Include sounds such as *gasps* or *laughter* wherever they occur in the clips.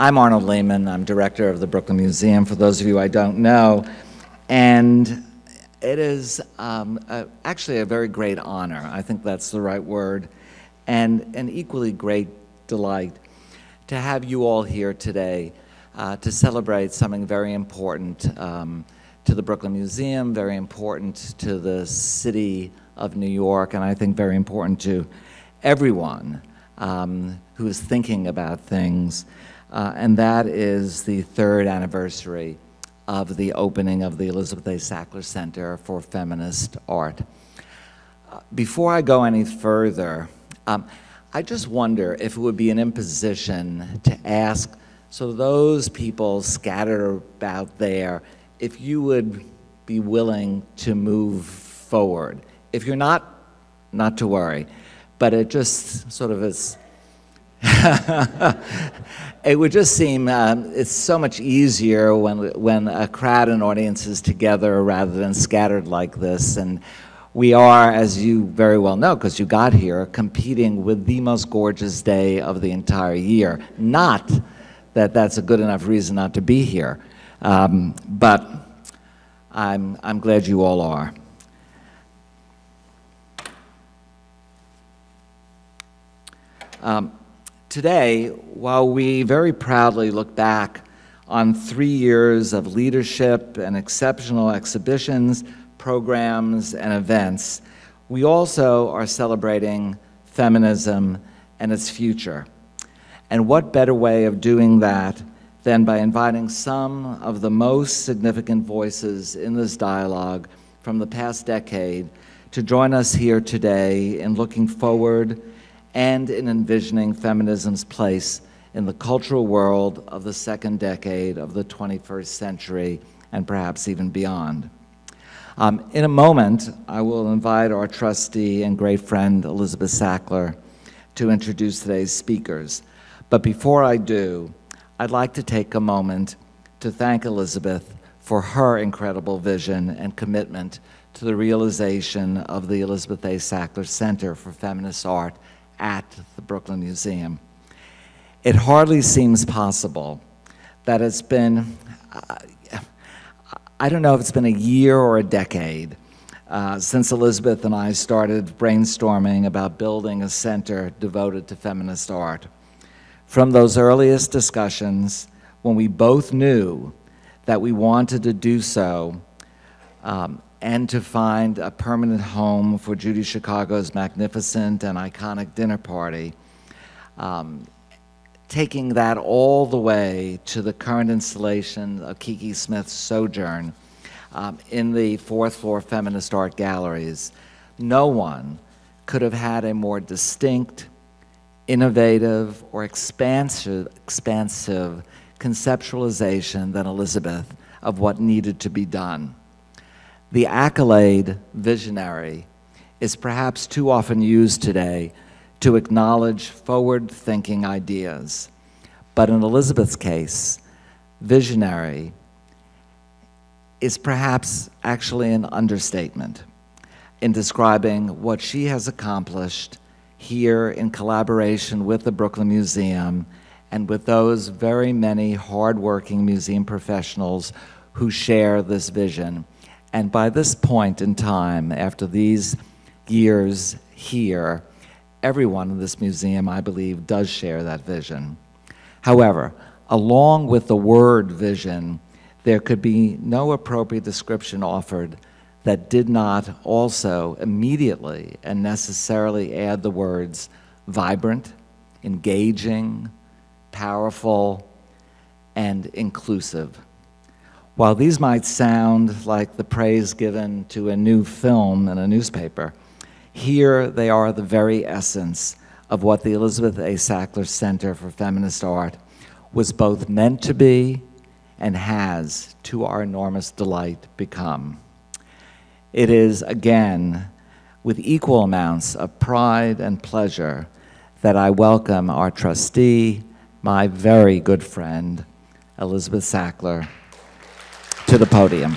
I'm Arnold Lehman. I'm director of the Brooklyn Museum, for those of you I don't know. And it is um, a, actually a very great honor. I think that's the right word. And an equally great delight to have you all here today uh, to celebrate something very important um, to the Brooklyn Museum, very important to the city of New York, and I think very important to everyone um, who is thinking about things uh, and that is the third anniversary of the opening of the Elizabeth A. Sackler Center for Feminist Art. Uh, before I go any further, um, I just wonder if it would be an imposition to ask, so those people scattered about there, if you would be willing to move forward. If you're not, not to worry, but it just sort of is *laughs* it would just seem um, it's so much easier when when a crowd and audience is together rather than scattered like this. And we are as you very well know because you got here competing with the most gorgeous day of the entire year. Not that that's a good enough reason not to be here um, but I'm I'm glad you all are. Um, Today, while we very proudly look back on three years of leadership and exceptional exhibitions, programs, and events, we also are celebrating feminism and its future. And what better way of doing that than by inviting some of the most significant voices in this dialogue from the past decade to join us here today in looking forward and in envisioning feminism's place in the cultural world of the second decade of the 21st century and perhaps even beyond. Um, in a moment, I will invite our trustee and great friend, Elizabeth Sackler, to introduce today's speakers. But before I do, I'd like to take a moment to thank Elizabeth for her incredible vision and commitment to the realization of the Elizabeth A. Sackler Center for Feminist Art at the Brooklyn Museum. It hardly seems possible that it's been, uh, I don't know if it's been a year or a decade uh, since Elizabeth and I started brainstorming about building a center devoted to feminist art. From those earliest discussions, when we both knew that we wanted to do so, um, and to find a permanent home for Judy Chicago's magnificent and iconic dinner party, um, taking that all the way to the current installation of Kiki Smith's Sojourn um, in the fourth floor feminist art galleries. No one could have had a more distinct, innovative, or expansive, expansive conceptualization than Elizabeth of what needed to be done. The accolade visionary is perhaps too often used today to acknowledge forward-thinking ideas. But in Elizabeth's case, visionary is perhaps actually an understatement in describing what she has accomplished here in collaboration with the Brooklyn Museum and with those very many hardworking museum professionals who share this vision. And by this point in time, after these years here, everyone in this museum, I believe, does share that vision. However, along with the word vision, there could be no appropriate description offered that did not also immediately and necessarily add the words vibrant, engaging, powerful, and inclusive. While these might sound like the praise given to a new film in a newspaper, here they are the very essence of what the Elizabeth A. Sackler Center for Feminist Art was both meant to be and has, to our enormous delight, become. It is, again, with equal amounts of pride and pleasure that I welcome our trustee, my very good friend, Elizabeth Sackler, to the podium.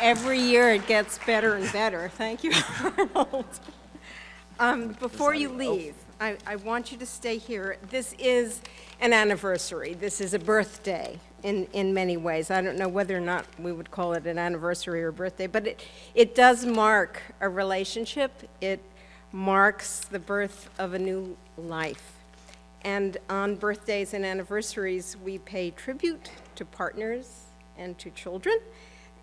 Every year it gets better and better. Thank you, *laughs* Arnold. Um, Before you leave, I, I want you to stay here. This is an anniversary. This is a birthday in, in many ways. I don't know whether or not we would call it an anniversary or birthday, but it, it does mark a relationship. It marks the birth of a new life. And on birthdays and anniversaries, we pay tribute to partners and to children,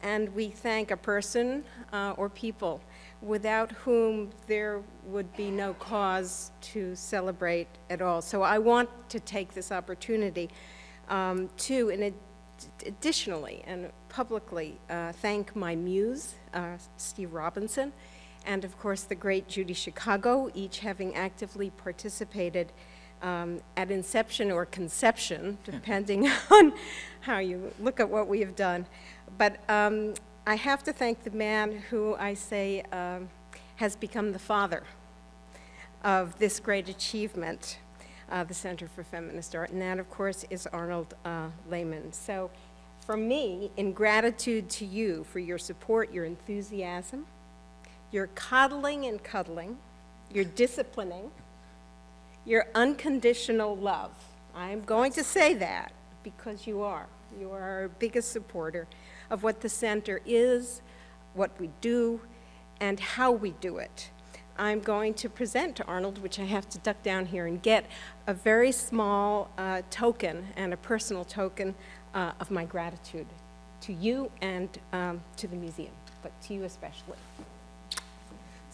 and we thank a person uh, or people without whom there would be no cause to celebrate at all. So I want to take this opportunity um, to, in ad additionally and publicly, uh, thank my muse, uh, Steve Robinson, and of course the great Judy Chicago, each having actively participated um, at inception or conception, *laughs* depending on how you look at what we have done. But um, I have to thank the man who I say um, has become the father of this great achievement, uh, the Center for Feminist Art, and that, of course, is Arnold uh, Lehman. So for me, in gratitude to you for your support, your enthusiasm, your coddling and cuddling, You're disciplining, your unconditional love. I'm going to say that because you are. You are our biggest supporter of what the center is, what we do, and how we do it. I'm going to present to Arnold, which I have to duck down here and get, a very small uh, token and a personal token uh, of my gratitude to you and um, to the museum, but to you especially.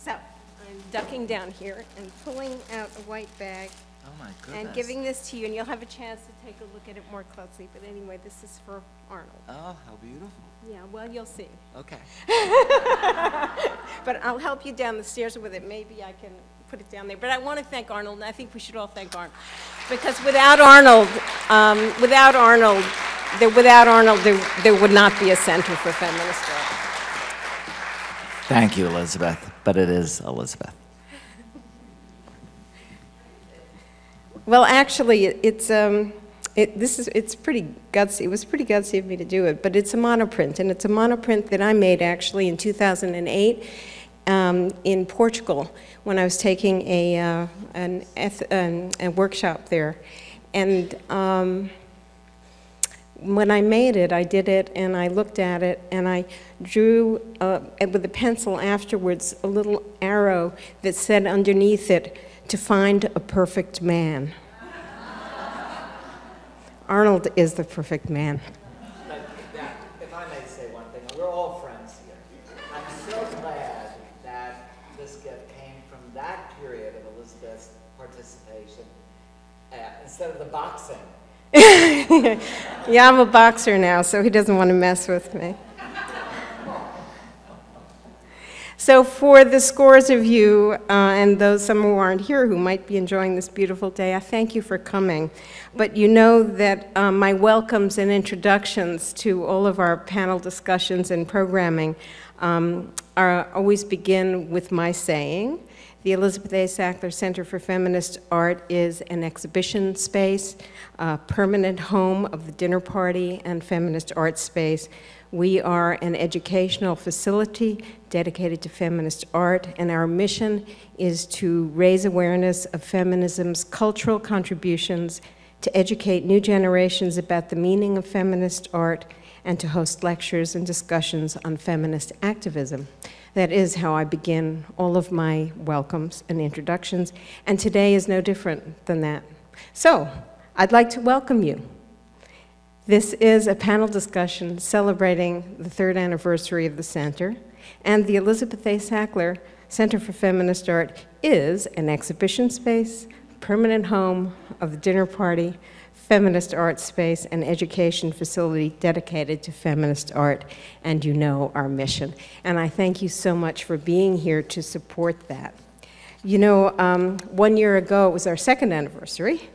So, I'm ducking down here and pulling out a white bag Oh, my goodness. and giving this to you, and you'll have a chance to take a look at it more closely. But anyway, this is for Arnold. Oh, how beautiful. Yeah, well, you'll see. Okay. *laughs* But I'll help you down the stairs with it. Maybe I can put it down there. But I want to thank Arnold, and I think we should all thank Arnold. Because without Arnold, um, without Arnold, there, without Arnold, there, there would not be a Center for Feminist Art. Thank you, Elizabeth, but it is Elizabeth. Well, actually, it- it's, um, it, this is, it's pretty gutsy, it was pretty gutsy of me to do it, but it's a monoprint, and it's a monoprint that I made actually in 2008 um, in Portugal when I was taking a, uh, an, eth- an, a workshop there. And um, when I made it, I did it and I looked at it and I drew uh, with a pencil afterwards a little arrow that said underneath it, to find a perfect man. *laughs* Arnold is the perfect man. If I may say one thing, we're all friends here. I'm so glad that this gift came from that period of Elizabeth's participation uh, instead of the boxing. *laughs* Yeah, I'm a boxer now, so he doesn't want to mess with me. So for the scores of you, uh, and those some who aren't here who might be enjoying this beautiful day, I thank you for coming. But you know that um, my welcomes and introductions to all of our panel discussions and programming um, are, always begin with my saying, the Elizabeth A. Sackler Center for Feminist Art is an exhibition space, a permanent home of the dinner party and feminist art space. We are an educational facility dedicated to feminist art, and our mission is to raise awareness of feminism's cultural contributions, to educate new generations about the meaning of feminist art, and to host lectures and discussions on feminist activism. That is how I begin all of my welcomes and introductions, and today is no different than that. So, I'd like to welcome you. This is a panel discussion celebrating the third anniversary of the center, and the Elizabeth A. Sackler Center for Feminist Art is an exhibition space, permanent home of the dinner party, feminist art space, and education facility dedicated to feminist art, and you know our mission. And I thank you so much for being here to support that. You know, um, one year ago, it was our second anniversary,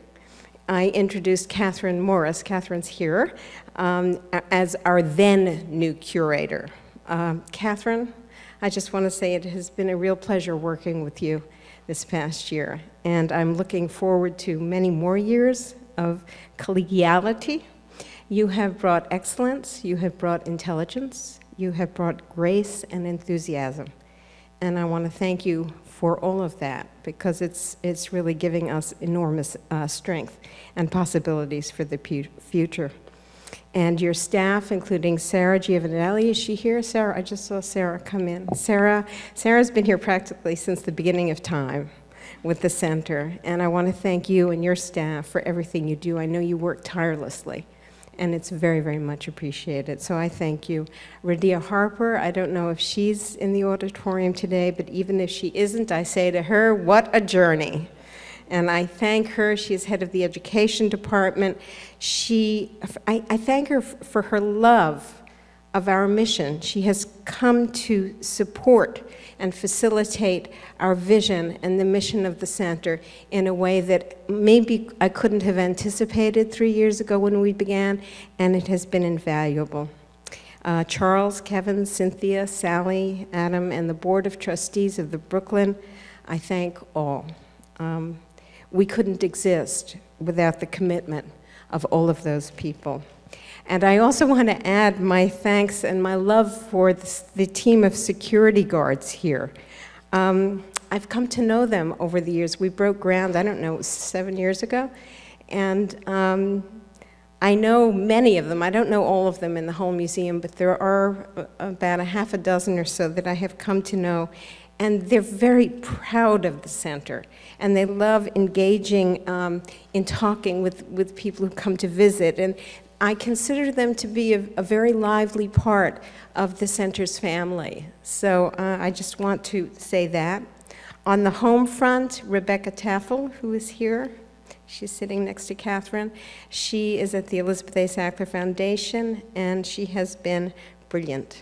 I introduced Catherine Morris, Catherine's here, um, as our then new curator. Um, Catherine, I just want to say it has been a real pleasure working with you this past year, and I'm looking forward to many more years of collegiality. You have brought excellence, you have brought intelligence, you have brought grace and enthusiasm, and I want to thank you for all of that because it's, it's really giving us enormous uh, strength and possibilities for the future. And your staff, including Sarah Giovanelli, is she here? Sarah, I just saw Sarah come in. Sarah, Sarah's been here practically since the beginning of time with the center, and I want to thank you and your staff for everything you do. I know you work tirelessly and it's very, very much appreciated. So I thank you. Radiah Harper, I don't know if she's in the auditorium today, but even if she isn't, I say to her, what a journey. And I thank her. She's head of the education department. She, I, I thank her for her love of our mission. She has come to support and facilitate our vision and the mission of the center in a way that maybe I couldn't have anticipated three years ago when we began, and it has been invaluable. Uh, Charles, Kevin, Cynthia, Sally, Adam, and the Board of Trustees of the Brooklyn, I thank all. Um, we couldn't exist without the commitment of all of those people. And I also want to add my thanks and my love for the, the team of security guards here. Um, I've come to know them over the years. We broke ground, I don't know, seven years ago. And um, I know many of them. I don't know all of them in the whole museum, but there are about a half a dozen or so that I have come to know. And they're very proud of the center. And they love engaging um, in talking with, with people who come to visit. And I consider them to be a, a very lively part of the center's family. So uh, I just want to say that. On the home front, Rebecca Taffel, who is here, she's sitting next to Catherine. She is at the Elizabeth A. Sackler Foundation, and she has been brilliant.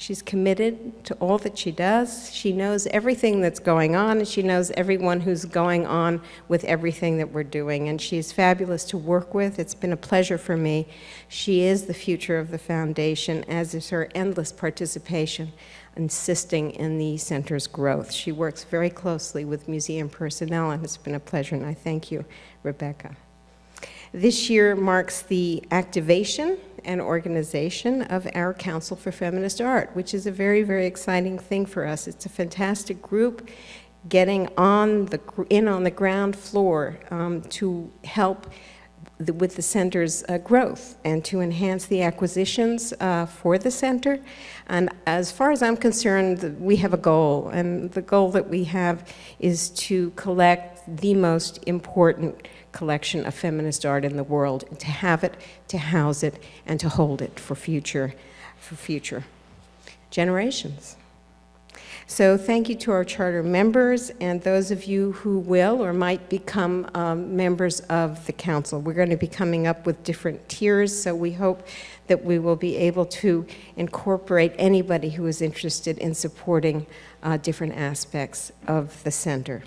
She's committed to all that she does. She knows everything that's going on, and she knows everyone who's going on with everything that we're doing. And she's fabulous to work with. It's been a pleasure for me. She is the future of the foundation, as is her endless participation, insisting in the center's growth. She works very closely with museum personnel, and it's been a pleasure, and I thank you, Rebecca. This year marks the activation and organization of our Council for Feminist Art, which is a very, very exciting thing for us. It's a fantastic group getting on the, in on the ground floor um, to help the, with the center's uh, growth and to enhance the acquisitions uh, for the center. And as far as I'm concerned, we have a goal, and the goal that we have is to collect the most important collection of feminist art in the world, to have it, to house it, and to hold it for future, for future generations. So thank you to our charter members and those of you who will or might become um, members of the council. We're going to be coming up with different tiers, so we hope that we will be able to incorporate anybody who is interested in supporting uh, different aspects of the center.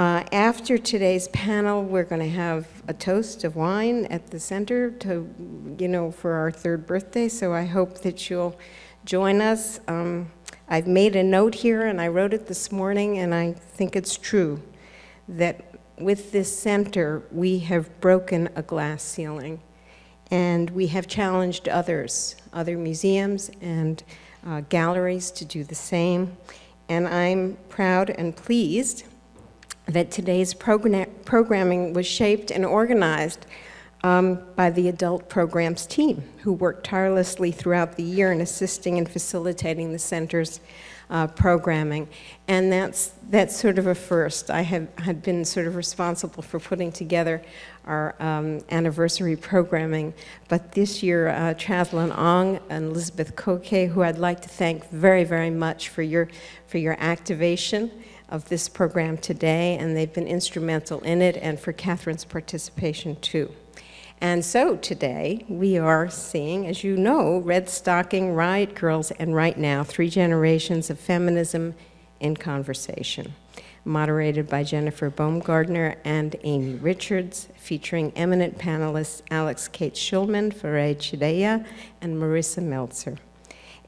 Uh, after today's panel, we're going to have a toast of wine at the center to, you know, for our third birthday. So I hope that you'll join us. Um, I've made a note here, and I wrote it this morning, and I think it's true that with this center, we have broken a glass ceiling, and we have challenged others, other museums and uh, galleries to do the same. And I'm proud and pleased that today's programming was shaped and organized um, by the adult programs team, who worked tirelessly throughout the year in assisting and facilitating the center's uh, programming. And that's, that's sort of a first. I have, had been sort of responsible for putting together our um, anniversary programming, but this year, uh, Ong and Elizabeth Koke, who I'd like to thank very, very much for your, for your activation of this program today, and they've been instrumental in it, and for Catherine's participation too. And so today we are seeing, as you know, Redstocking, Riot Girls, and Right Now, Three Generations of Feminism in Conversation, moderated by Jennifer Baumgardner and Amy Richards, featuring eminent panelists Alix Kates Shulman, Farai Chideya, and Marisa Meltzer.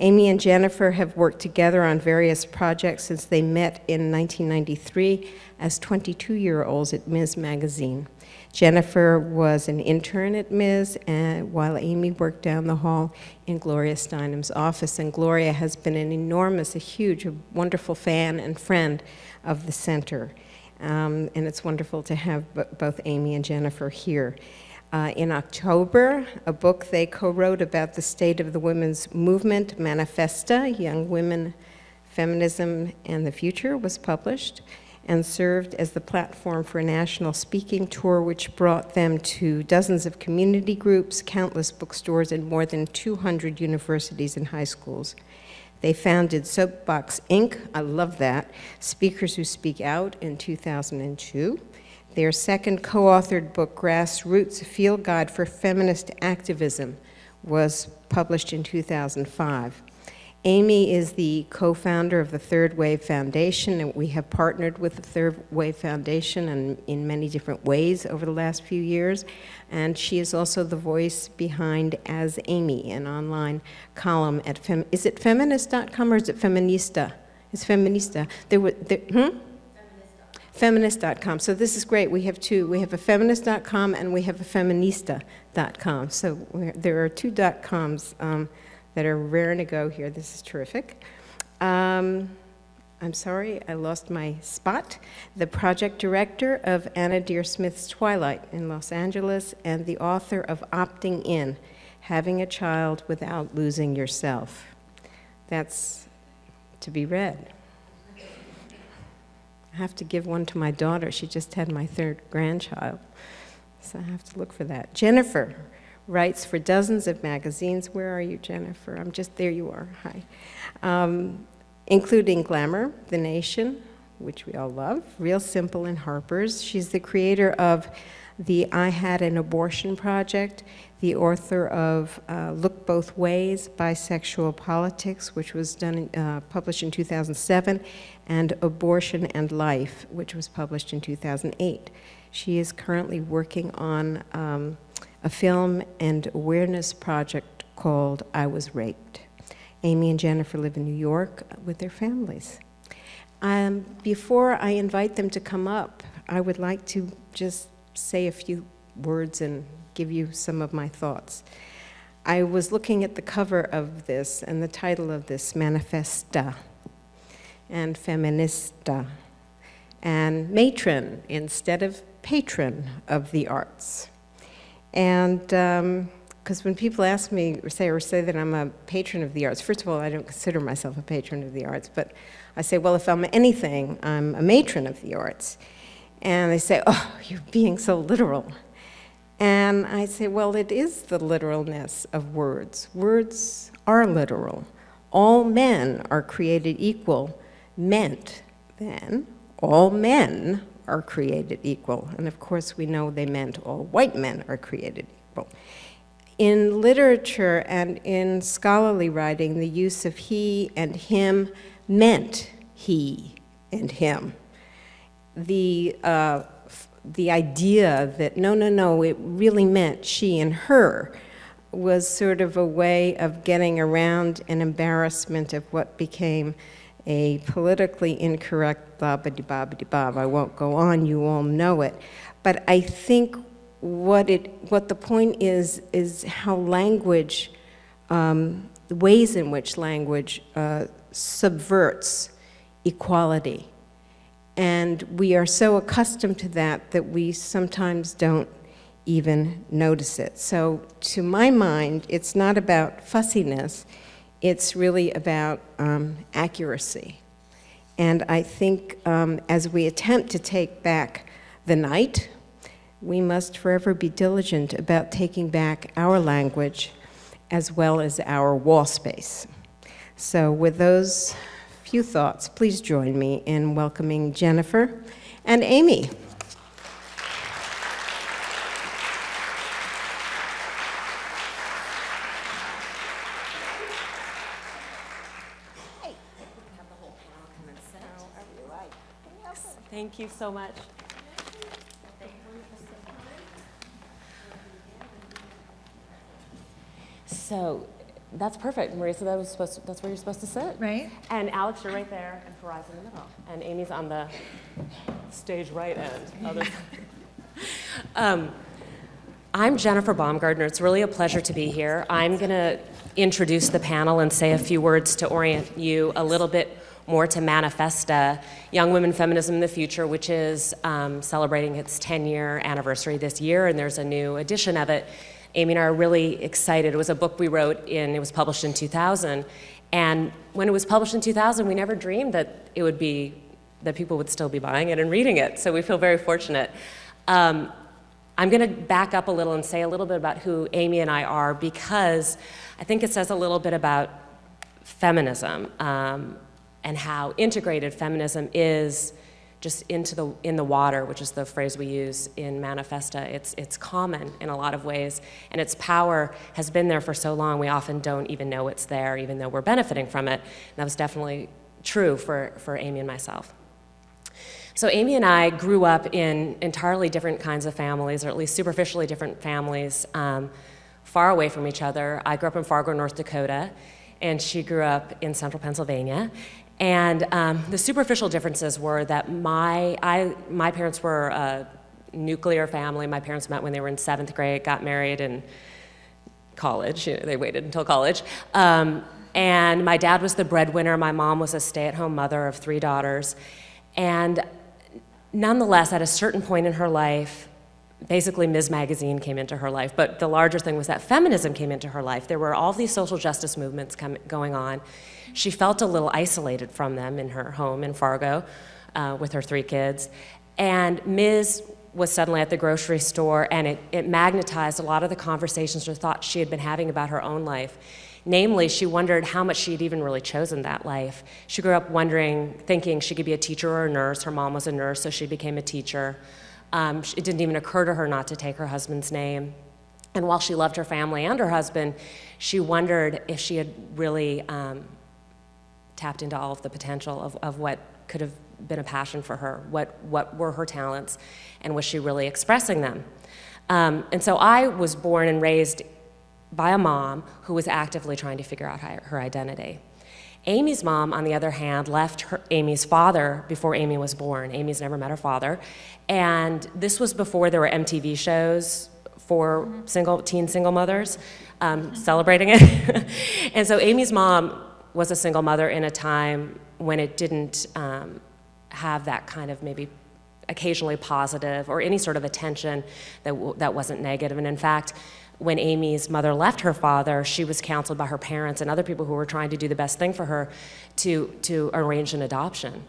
Amy and Jennifer have worked together on various projects since they met in 1993 as 22-year-olds at Ms. Magazine. Jennifer was an intern at Ms., and while Amy worked down the hall in Gloria Steinem's office. And Gloria has been an enormous, a huge, a wonderful fan and friend of the center. Um, and it's wonderful to have both Amy and Jennifer here. Uh, in October, a book they co-wrote about the state of the women's movement, Manifesta, Young Women, Feminism, and the Future, was published and served as the platform for a national speaking tour which brought them to dozens of community groups, countless bookstores, and more than 200 universities and high schools. They founded Soapbox Inc., I love that, Speakers Who Speak Out in 2002. Their second co-authored book, Grassroots, Field Guide for Feminist Activism, was published in 2005. Amy is the co-founder of the Third Wave Foundation, and we have partnered with the Third Wave Foundation in, in many different ways over the last few years. And she is also the voice behind Ask Amy, an online column at, Fem is it feminist.com or is it feminista? It's feminista. There were, there, hmm? Feminist.com. So this is great. We have two. We have a feminist.com and we have a feminista.com. So there are two dot coms. Um, that are raring to go here. This is terrific. Um, I'm sorry, I lost my spot. The project director of Anna Deavere Smith's Twilight in Los Angeles and the author of Opting In, Having a Child Without Losing Yourself. That's to be read. I have to give one to my daughter. She just had my third grandchild. So I have to look for that. Jennifer writes for dozens of magazines. Where are you, Jennifer? I'm just, there you are, hi. Um, including Glamour, The Nation, which we all love, Real Simple and Harper's. She's the creator of the I Had an Abortion Project, the author of uh, Look Both Ways, Bisexual Politics, which was done, uh, published in 2007, and Abortion and Life, which was published in 2008. She is currently working on um, a film and awareness project called I Was Raped. Amy and Jennifer live in New York with their families. Um, before I invite them to come up, I would like to just say a few words and give you some of my thoughts. I was looking at the cover of this and the title of this, Manifesta and Feminista, and matron instead of patron of the arts. And because um, when people ask me or say, or say that I'm a patron of the arts, first of all, I don't consider myself a patron of the arts, but I say, well, if I'm anything, I'm a matron of the arts. And they say, oh, you're being so literal. And I say, well, it is the literalness of words. Words are literal. All men are created equal, meant then all men are created equal. And of course, we know they meant all white men are created equal. In literature and in scholarly writing, the use of he and him meant he and him. The, uh, the idea that no, no, no, it really meant she and her was sort of a way of getting around an embarrassment of what became a politically incorrect bobbity bobbity bob. I won't go on, you all know it. But I think what, it, what the point is, is how language, um, the ways in which language uh, subverts equality. And we are so accustomed to that that we sometimes don't even notice it. So to my mind, it's not about fussiness, it's really about um, accuracy. And I think um, as we attempt to take back the night, we must forever be diligent about taking back our language as well as our wall space. So with those few thoughts, please join me in welcoming Jennifer and Amy. Thank you so much. So That's perfect, Marisa. That was supposed. To, that's where you're supposed to sit. Right. And Alex, you're right there, and Farai in the middle, and Amy's on the stage right end. *laughs* Um, I'm Jennifer Baumgardner. It's really a pleasure to be here. I'm going to introduce the panel and say a few words to orient you a little bit more to Manifesta, Young Women Feminism in the Future, which is um, celebrating its 10 year anniversary this year, and there's a new edition of it. Amy and I are really excited. It was a book we wrote in, it was published in 2000. And when it was published in 2000, we never dreamed that it would be, that people would still be buying it and reading it. So we feel very fortunate. Um, I'm going to back up a little and say a little bit about who Amy and I are because I think it says a little bit about feminism um, and how integrated feminism is just into the in the water, which is the phrase we use in Manifesta. It's it's common in a lot of ways, and its power has been there for so long. We often don't even know it's there, even though we're benefiting from it. And that was definitely true for for Amy and myself. So Amy and I grew up in entirely different kinds of families, or at least superficially different families, um, far away from each other. I grew up in Fargo, North Dakota, and she grew up in central Pennsylvania. And um, the superficial differences were that my, I, my parents were a nuclear family. My parents met when they were in seventh grade, got married in college. You know, they waited until college. Um, and my dad was the breadwinner. My mom was a stay at home mother of three daughters. And nonetheless, at a certain point in her life, basically Ms. Magazine came into her life, but the larger thing was that feminism came into her life. There were all these social justice movements come, going on. She felt a little isolated from them in her home in Fargo uh, with her three kids. And Ms. was suddenly at the grocery store, and it, it magnetized a lot of the conversations or thoughts she had been having about her own life. Namely, she wondered how much she had even really chosen that life. She grew up wondering, thinking she could be a teacher or a nurse. Her mom was a nurse, so she became a teacher. Um, it didn't even occur to her not to take her husband's name. And while she loved her family and her husband, she wondered if she had really um, tapped into all of the potential of, of what could have been a passion for her, what, what were her talents, and was she really expressing them? Um, and so I was born and raised by a mom who was actively trying to figure out her identity. Amy's mom, on the other hand, left her, Amy's father before Amy was born. Amy's never met her father. And this was before there were MTV shows for single teen single mothers um, celebrating it. *laughs* and so Amy's mom was a single mother in a time when it didn't um, have that kind of maybe occasionally positive or any sort of attention that, that wasn't negative. And in fact, when Amy's mother left her father, she was counseled by her parents and other people who were trying to do the best thing for her to, to arrange an adoption.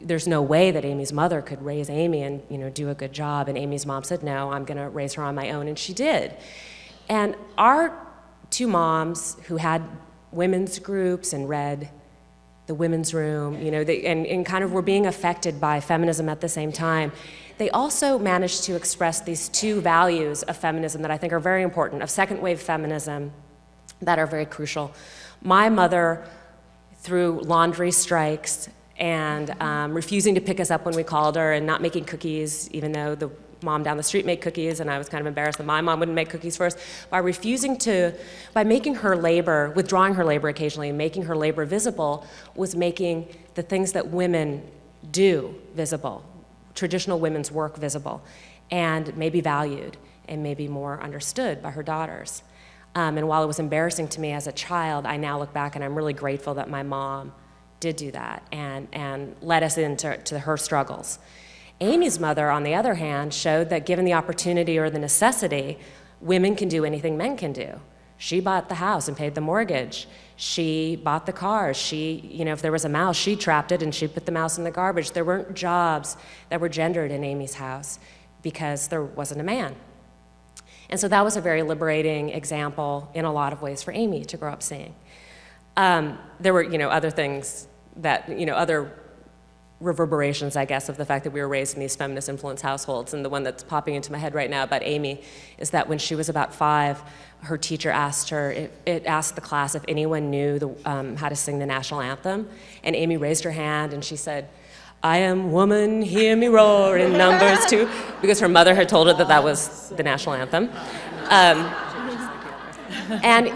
There's no way that Amy's mother could raise Amy and you know, do a good job. And Amy's mom said, no, I'm going to raise her on my own. And she did. And our two moms who had women's groups and read the women's room, you know, they, and, and kind of were being affected by feminism at the same time. They also managed to express these two values of feminism that I think are very important, of second wave feminism, that are very crucial. My mother, through laundry strikes and um, refusing to pick us up when we called her and not making cookies, even though the mom down the street make cookies and I was kind of embarrassed that my mom wouldn't make cookies for us, by refusing to, by making her labor, withdrawing her labor occasionally and making her labor visible, was making the things that women do visible, traditional women's work visible, and maybe valued and maybe more understood by her daughters. Um, and while it was embarrassing to me as a child, I now look back and I'm really grateful that my mom did do that and, and led us into to her struggles. Amy's mother, on the other hand, showed that given the opportunity or the necessity, women can do anything men can do. She bought the house and paid the mortgage. She bought the car. She, you know, if there was a mouse, she trapped it and she put the mouse in the garbage. There weren't jobs that were gendered in Amy's house because there wasn't a man. And so that was a very liberating example in a lot of ways for Amy to grow up seeing. Um, there were, you know, other things that, you know, other reverberations, I guess, of the fact that we were raised in these feminist influence households. And the one that's popping into my head right now about Amy is that when she was about five, her teacher asked her, it, it asked the class if anyone knew the, um, how to sing the national anthem. And Amy raised her hand and she said, I am woman, hear me roar in numbers two, because her mother had told her that that was the national anthem. Um, and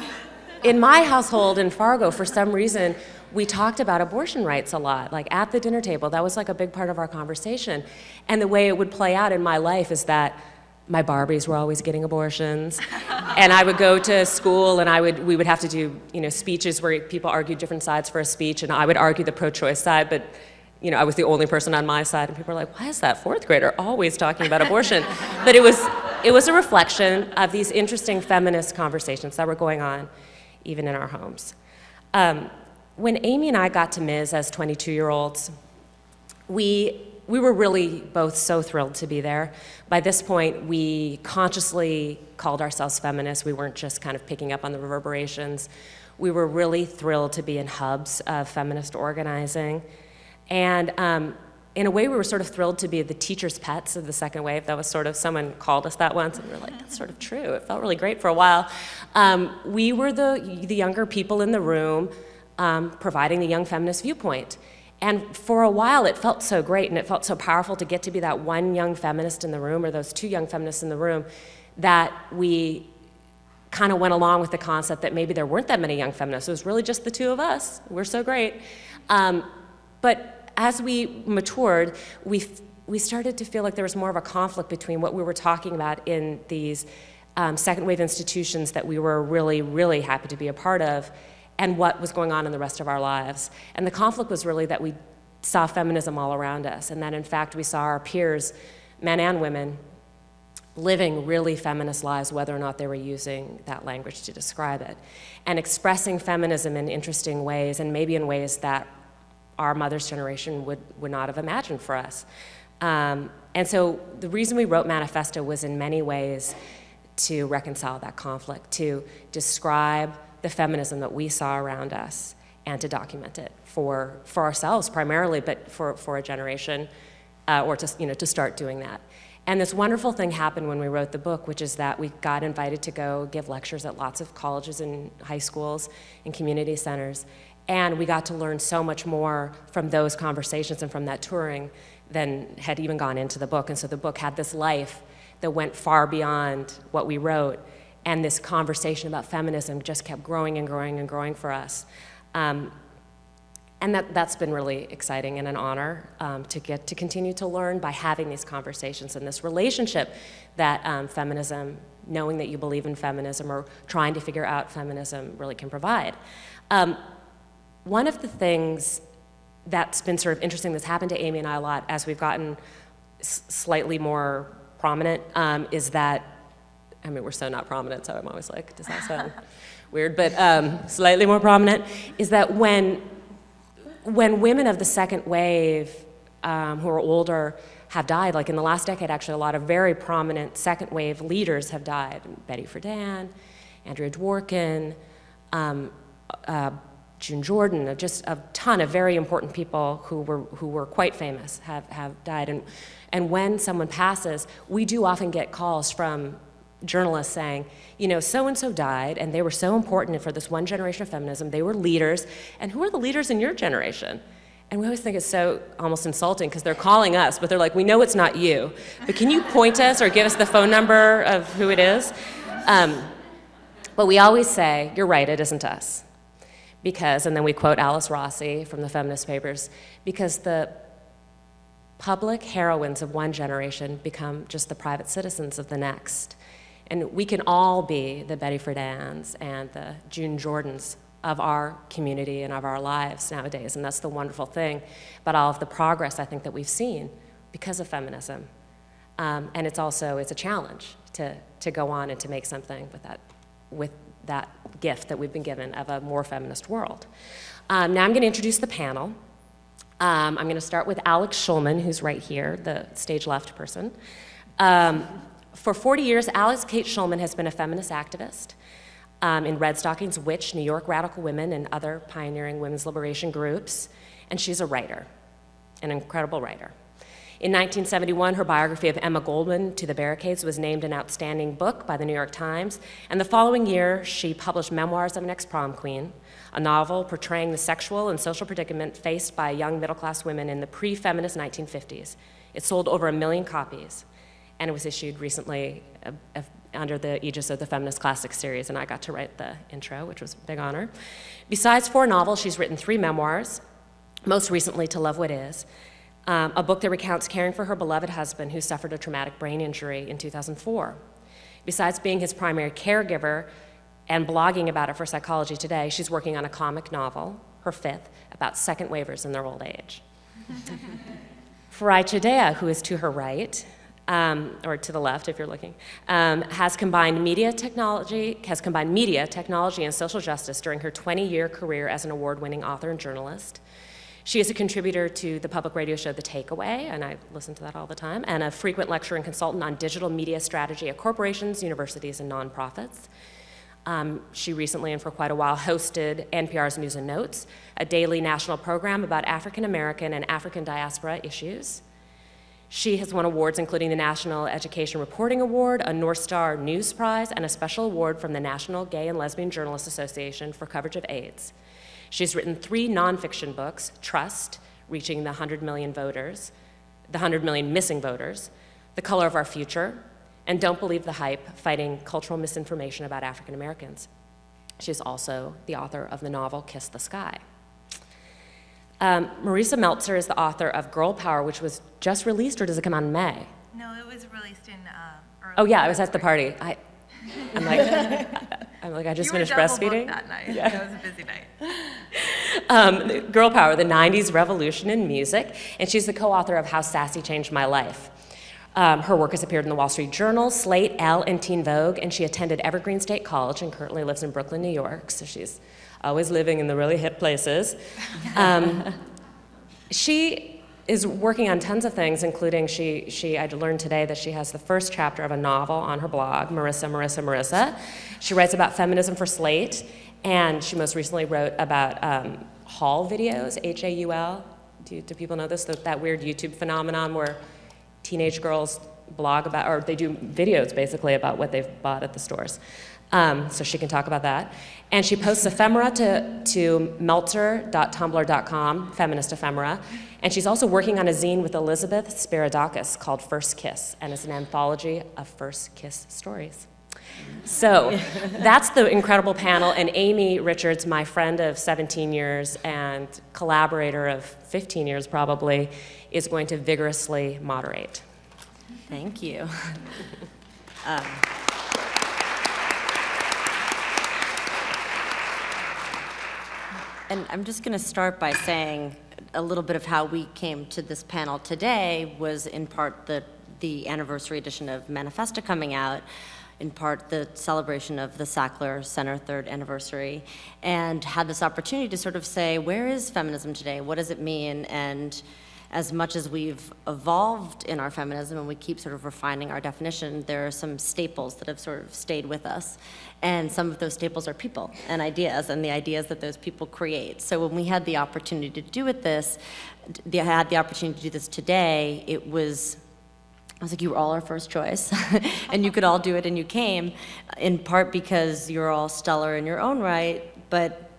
in my household in Fargo, for some reason, we talked about abortion rights a lot, like at the dinner table. That was like a big part of our conversation. And the way it would play out in my life is that my Barbies were always getting abortions. *laughs* and I would go to school and I would, we would have to do, you know, speeches where people argued different sides for a speech and I would argue the pro-choice side, but you know, I was the only person on my side and people were like, why is that fourth grader always talking about abortion? *laughs* but it was, it was a reflection of these interesting feminist conversations that were going on even in our homes. Um, when Amy and I got to Ms. as 22-year-olds, we, we were really both so thrilled to be there. By this point, we consciously called ourselves feminists. We weren't just kind of picking up on the reverberations. We were really thrilled to be in hubs of feminist organizing. And um, in a way, we were sort of thrilled to be the teacher's pets of the second wave. That was sort of, someone called us that once, and we were like, that's sort of true. It felt really great for a while. Um, we were the, the younger people in the room um, providing the young feminist viewpoint. And for a while, it felt so great and it felt so powerful to get to be that one young feminist in the room or those two young feminists in the room that we kind of went along with the concept that maybe there weren't that many young feminists. It was really just the two of us. We're so great. Um, but as we matured, we, we started to feel like there was more of a conflict between what we were talking about in these um, second wave institutions that we were really, really happy to be a part of and what was going on in the rest of our lives. And the conflict was really that we saw feminism all around us and that in fact we saw our peers, men and women, living really feminist lives, whether or not they were using that language to describe it, and expressing feminism in interesting ways and maybe in ways that our mother's generation would, would not have imagined for us. Um, and so the reason we wrote Manifesta was in many ways to reconcile that conflict, to describe the feminism that we saw around us and to document it for, for ourselves primarily, but for, for a generation, uh, or to, you know, to start doing that. And this wonderful thing happened when we wrote the book, which is that we got invited to go give lectures at lots of colleges and high schools and community centers. And we got to learn so much more from those conversations and from that touring than had even gone into the book. And so the book had this life that went far beyond what we wrote. And this conversation about feminism just kept growing and growing and growing for us. Um, and that, that's been really exciting and an honor um, to get to continue to learn by having these conversations and this relationship that um, feminism, knowing that you believe in feminism or trying to figure out feminism really can provide. Um, one of the things that's been sort of interesting that's happened to Amy and I a lot as we've gotten slightly more prominent um, is that, I mean, we're so not prominent, so I'm always like, does that sound *laughs* weird? But um, slightly more prominent is that when, when women of the second wave um, who are older have died, like in the last decade, actually, a lot of very prominent second wave leaders have died. Betty Friedan, Andrea Dworkin, um, uh, June Jordan, just a ton of very important people who were, who were quite famous have, have died. And, and when someone passes, we do often get calls from journalists saying, you know, so-and-so died, and they were so important for this one generation of feminism. They were leaders, and who are the leaders in your generation? And we always think it's so almost insulting because they're calling us, but they're like, we know it's not you, but can you point us or give us the phone number of who it is? Um, but we always say, you're right, it isn't us because, and then we quote Alice Rossi from the feminist papers, because the public heroines of one generation become just the private citizens of the next. And we can all be the Betty Friedans and the June Jordans of our community and of our lives nowadays. And that's the wonderful thing about all of the progress I think that we've seen because of feminism. Um, and it's also, it's a challenge to, to go on and to make something with that, with that gift that we've been given of a more feminist world. Um, now I'm going to introduce the panel. Um, I'm going to start with Alix Shulman, who's right here, the stage left person. Um, for 40 years, Alice Kate Shulman has been a feminist activist um, in Redstockings Witch, New York Radical Women, and other pioneering women's liberation groups. And she's a writer, an incredible writer. In 1971, her biography of Emma Goldman, To the Barricades, was named an outstanding book by the New York Times, and the following year, she published Memoirs of an Ex-Prom Queen, a novel portraying the sexual and social predicament faced by young middle-class women in the pre-feminist 1950s. It sold over a million copies, and it was issued recently uh, under the aegis of the Feminist Classics series, and I got to write the intro, which was a big honor. Besides four novels, she's written three memoirs, most recently To Love What Is, um, a book that recounts caring for her beloved husband who suffered a traumatic brain injury in 2004. Besides being his primary caregiver and blogging about it for Psychology Today, she's working on a comic novel, her fifth, about second wavers in their old age. *laughs* Farai Chideya, who is to her right, um, or to the left if you're looking, um, has combined media technology, has combined media, technology, and social justice during her 20-year career as an award-winning author and journalist. She is a contributor to the public radio show The Takeaway, and I listen to that all the time, and a frequent lecturer and consultant on digital media strategy at corporations, universities, and nonprofits. Um, she recently and for quite a while hosted NPR's News and Notes, a daily national program about African American and African diaspora issues. She has won awards including the National Education Reporting Award, a North Star News Prize, and a special award from the National Gay and Lesbian Journalists Association for coverage of AIDS. She's written three nonfiction books, Trust, Reaching the 100 Million Voters, the 100 Million Missing Voters, The Color of Our Future, and Don't Believe the Hype, Fighting Cultural Misinformation About African Americans. She's also the author of the novel Kiss the Sky. Um, Marisa Meltzer is the author of Girl Power, which was just released, or does it come out in May? No, it was released in uh, early. Oh yeah, I was at the party. I, I'm like, *laughs* I'm like, I just You finished breastfeeding. that night. Yeah. It was a busy night. *laughs* um, Girl Power, the 90s Revolution in Music, and she's the co-author of How Sassy Changed My Life. Um, her work has appeared in the Wall Street Journal, Slate, Elle, and Teen Vogue, and she attended Evergreen State College and currently lives in Brooklyn, New York, so she's always living in the really hip places. *laughs* Um, she is working on tons of things, including she, she, I learned today that she has the first chapter of a novel on her blog, Marisa, Marisa, Marisa. She writes about feminism for Slate, and she most recently wrote about um, haul videos, H-A-U-L. Do, do people know this? That, that weird YouTube phenomenon where teenage girls blog about, or they do videos basically about what they've bought at the stores. Um, so she can talk about that. And she posts ephemera to, to meltzer.tumblr.com, feminist ephemera. And she's also working on a zine with Elizabeth Spiridakis called First Kiss, and it's an anthology of First Kiss stories. So *laughs* that's the incredible panel, and Amy Richards, my friend of 17 years and collaborator of 15 years probably, is going to vigorously moderate. Thank you. *laughs* Um, And I'm just going to start by saying a little bit of how we came to this panel today was in part the, the anniversary edition of Manifesta coming out, in part the celebration of the Sackler Center third anniversary, and had this opportunity to sort of say, where is feminism today? What does it mean? And as much as we've evolved in our feminism and we keep sort of refining our definition, there are some staples that have sort of stayed with us. And some of those staples are people and ideas and the ideas that those people create. So when we had the opportunity to do it this, the, had the opportunity to do this today, it was I was like, you were all our first choice, *laughs* and you could all do it, and you came, in part because you're all stellar in your own right, but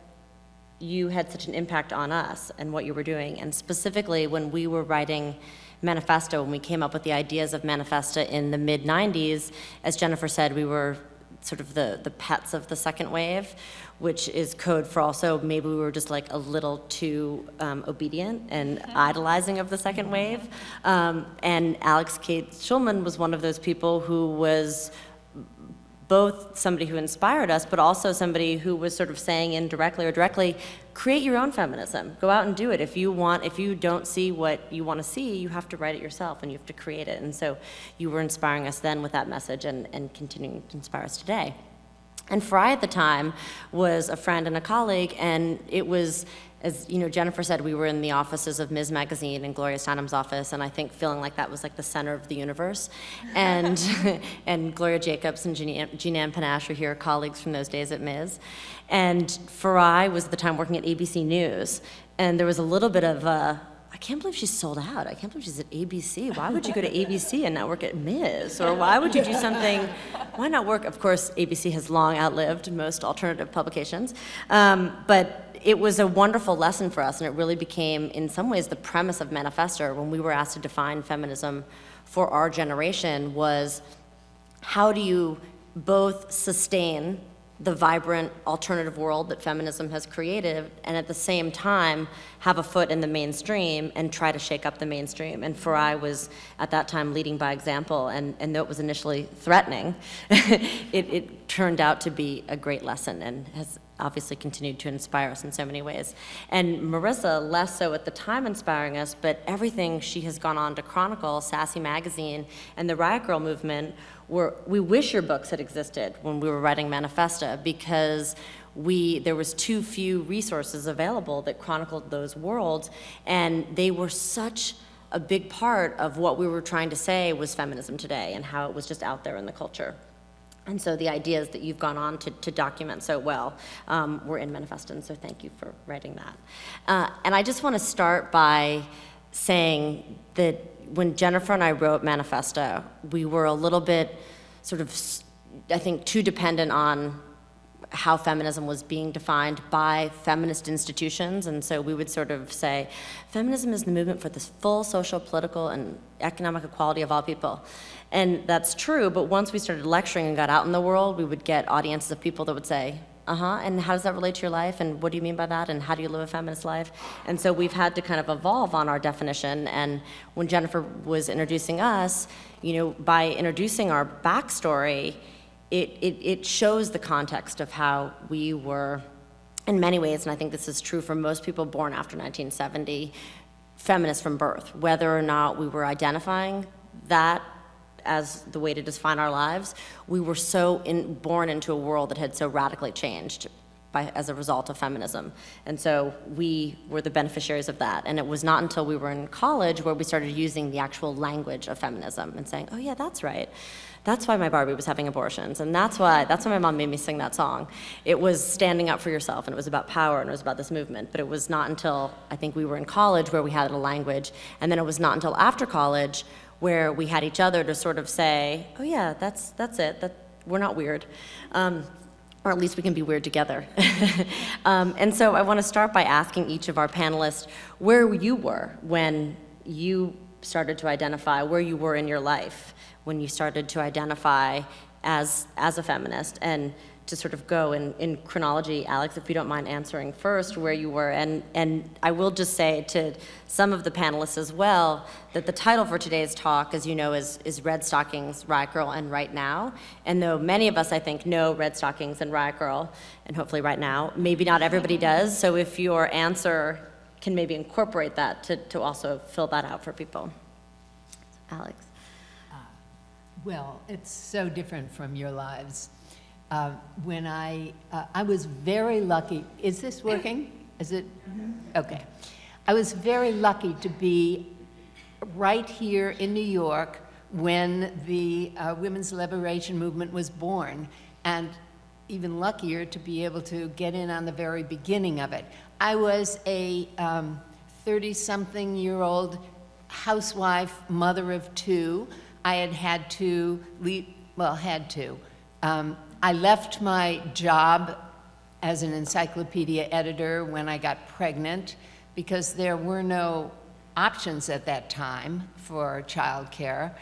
you had such an impact on us and what you were doing. And specifically, when we were writing Manifesta, when we came up with the ideas of Manifesta in the mid 90s, as Jennifer said, we were sort of the, the pets of the second wave, which is code for also maybe we were just like a little too um, obedient and idolizing of the second wave. Um, and Alix Kates Shulman was one of those people who was both somebody who inspired us, but also somebody who was sort of saying indirectly or directly, create your own feminism. Go out and do it. If you want, if you don't see what you want to see, you have to write it yourself and you have to create it. And so you were inspiring us then with that message and, and continuing to inspire us today. And Farai at the time was a friend and a colleague, and it was, as you know, Jennifer said, we were in the offices of Ms. Magazine and Gloria Steinem's office, and I think feeling like that was like the center of the universe. And, *laughs* and Gloria Jacobs and Jean, Ann Panache are here, colleagues from those days at Ms. And Farai was at the time working at ABC News, and there was a little bit of I can't believe she's sold out. I can't believe she's at ABC. Why would you go to ABC and not work at Ms? Or why would you do something, why not work? Of course, ABC has long outlived most alternative publications. Um, but it was a wonderful lesson for us, and it really became, in some ways, the premise of Manifesta when we were asked to define feminism for our generation was how do you both sustain the vibrant alternative world that feminism has created and at the same time have a foot in the mainstream and try to shake up the mainstream. And Farai was at that time leading by example and, and though it was initially threatening, *laughs* it, it turned out to be a great lesson and has obviously continued to inspire us in so many ways. And Marisa, less so at the time inspiring us, but everything she has gone on to chronicle, Sassy Magazine and the Riot Grrrl movement, were, we wish your books had existed when we were writing Manifesta because we, there was too few resources available that chronicled those worlds, and they were such a big part of what we were trying to say was feminism today and how it was just out there in the culture. And so the ideas that you've gone on to, to document so well um, were in Manifesta, and so thank you for writing that. Uh, and I just want to start by saying that when Jennifer and I wrote Manifesta, we were a little bit sort of, I think, too dependent on how feminism was being defined by feminist institutions. And so we would sort of say, feminism is the movement for the full social, political, and economic equality of all people. And that's true, but once we started lecturing and got out in the world, we would get audiences of people that would say, uh-huh, and how does that relate to your life, and what do you mean by that, and how do you live a feminist life? And so we've had to kind of evolve on our definition, and when Jennifer was introducing us, you know, by introducing our backstory, it, it, it shows the context of how we were, in many ways, and I think this is true for most people born after 1970, feminists from birth, whether or not we were identifying that as the way to define our lives, we were so in, born into a world that had so radically changed by, as a result of feminism. And so we were the beneficiaries of that. And it was not until we were in college where we started using the actual language of feminism and saying, oh yeah, that's right. That's why my Barbie was having abortions. And that's why, that's why my mom made me sing that song. It was standing up for yourself and it was about power and it was about this movement. But it was not until I think we were in college where we had a language. And then it was not until after college where we had each other to sort of say, oh yeah, that's, that's it, that, we're not weird. Um, or at least we can be weird together. *laughs* um, and so I want to start by asking each of our panelists where you were when you started to identify, where you were in your life, when you started to identify as, as a feminist, and to sort of go in, in chronology, Alix, if you don't mind answering first where you were. And, and I will just say to some of the panelists as well that the title for today's talk, as you know, is, is Redstockings, Riot Grrrl, and Right Now. And though many of us, I think, know Redstockings and Riot Grrrl, and hopefully right now, maybe not everybody does. So if your answer can maybe incorporate that to, to also fill that out for people. Alix. Uh, well, it's so different from your lives. Uh, When I, uh, I was very lucky, is this working? Is it? Okay. I was very lucky to be right here in New York when the uh, women's liberation movement was born, and even luckier to be able to get in on the very beginning of it. I was a 30-something-year-old housewife, mother of two. I had had to leave, well, had to. Um, I left my job as an encyclopedia editor when I got pregnant because there were no options at that time for childcare.